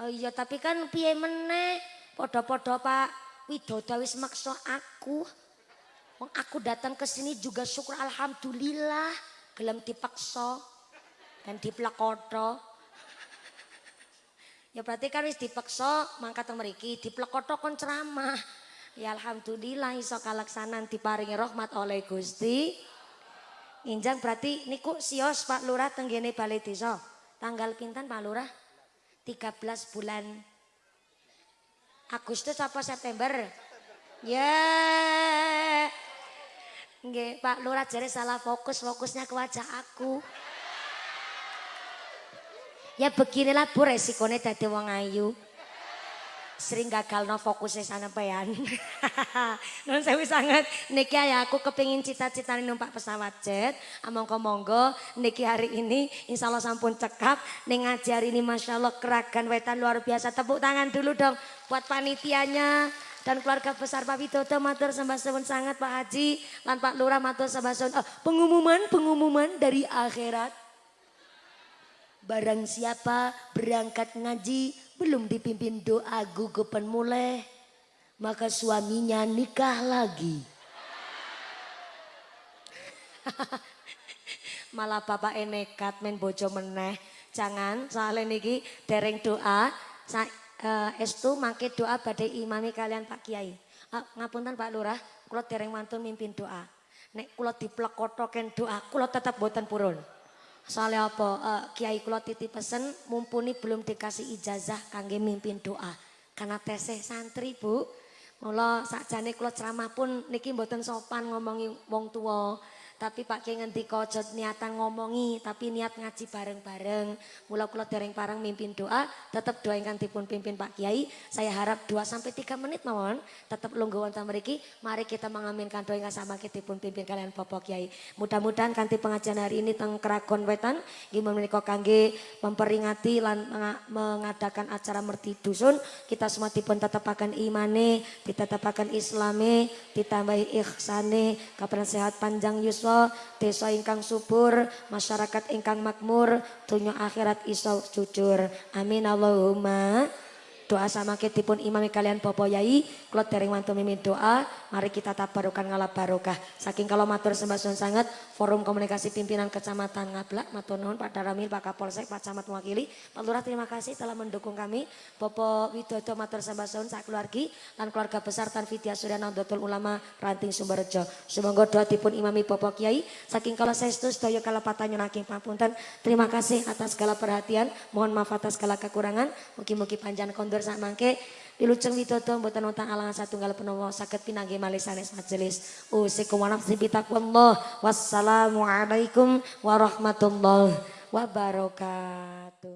Oh iya tapi kan piye meneh podo-podo Pak Widodo wis maksa aku. Aku datang ke sini juga syukur alhamdulillah gelem dipaksa dan diplekoto. Ya berarti kan wis dipaksa mangkat mriki diplekoto kon ceramah. Ya alhamdulillah iso kalaksanan diparingi rahmat oleh Gusti. Injang berarti niku sios Pak Lurah tenggene Balai Desa. Tanggal pinten Pak Lurah? 13 bulan Agustus apa September? Ya. Nggih, Pak Lurah jare salah fokus, fokusnya ke wajah aku. Ya beginilah Bu resikonya dadi wong ayu sering gagal no fokusnya sana peyan. Non saya sangat niki ya aku kepingin cita-cita numpak pesawat jet. Amongko monggo niki hari ini insya Allah sampun cekap. Ning ngaji ini masya Allah keragan wetan luar biasa. Tepuk tangan dulu dong buat panitianya dan keluarga besar Pak Widodo matur sembah sangat Pak Haji lan Pak Lurah matur sembah oh, pengumuman pengumuman dari akhirat. Barang siapa berangkat ngaji belum dipimpin doa gugupan mulai, maka suaminya nikah lagi. Malah bapak nekat main bojo meneh. Jangan soalnya niki dereng doa. Sa, uh, estu mangke doa badai imami kalian Pak Kiai. Uh, ngapunten Pak Lurah, kalau dereng mantun mimpin doa. Nek kula diplekotoken doa, kula tetap boten purun. Soalnya apa? Uh, Kiai kula titip pesen mumpuni belum dikasih ijazah kangge mimpin doa. Karena teseh santri, Bu. Mula sakjane kula ceramah pun niki mboten sopan ngomongi wong tua. Tapi Pak Kiai ngendika aja niatan ngomongi, tapi niat ngaji bareng-bareng. Mula kula dereng parang mimpin doa, tetap doa ingkang dipun pimpin Pak Kiai. Saya harap 2 sampai 3 menit mawon, tetap lungguh wonten mriki. Mari kita mengaminkan doa ingkang sama dipun pimpin kalian Bapak Kiai. Mudah-mudahan kanthi pengajian hari ini teng Keraton Wetan nggih menika kangge memperingati lan mengadakan acara merti dusun, kita semua dipun tetapaken imane, ditetapaken islame, ditambahi ihsane, kapan sehat panjang yuswa desa ingkang subur, masyarakat ingkang makmur, dunia akhirat iso jujur. Amin Allahumma. Doa sama dipun imami kalian Bapak Yai, kalau dereng mantu mimin doa, mari kita tabarukan ngalap barokah. Saking kalau matur sembah sangat, forum komunikasi pimpinan kecamatan Ngablak, matur nuhun Pak Daramil, Pak Kapolsek, Pak Camat Mewakili, Pak Lurah terima kasih telah mendukung kami. Bapak Widodo matur sembah sak keluargi, dan keluarga besar Tan Vidya Surya Nahdlatul Ulama Ranting Sumberjo. Semoga doa dipun imami Bapak Kiai, saking kalau saya setuju sedaya kalapatan nyunaking papunten. Terima kasih atas segala perhatian, mohon maaf atas segala kekurangan, mungkin-mungkin panjang kondur sak mangke Wilujeng widodo mboten wonten alangan satunggal penawa saged pinanggih malih sanes majelis. Usikum wa nafsi bitaqwallah. Wassalamualaikum warahmatullahi wabarakatuh.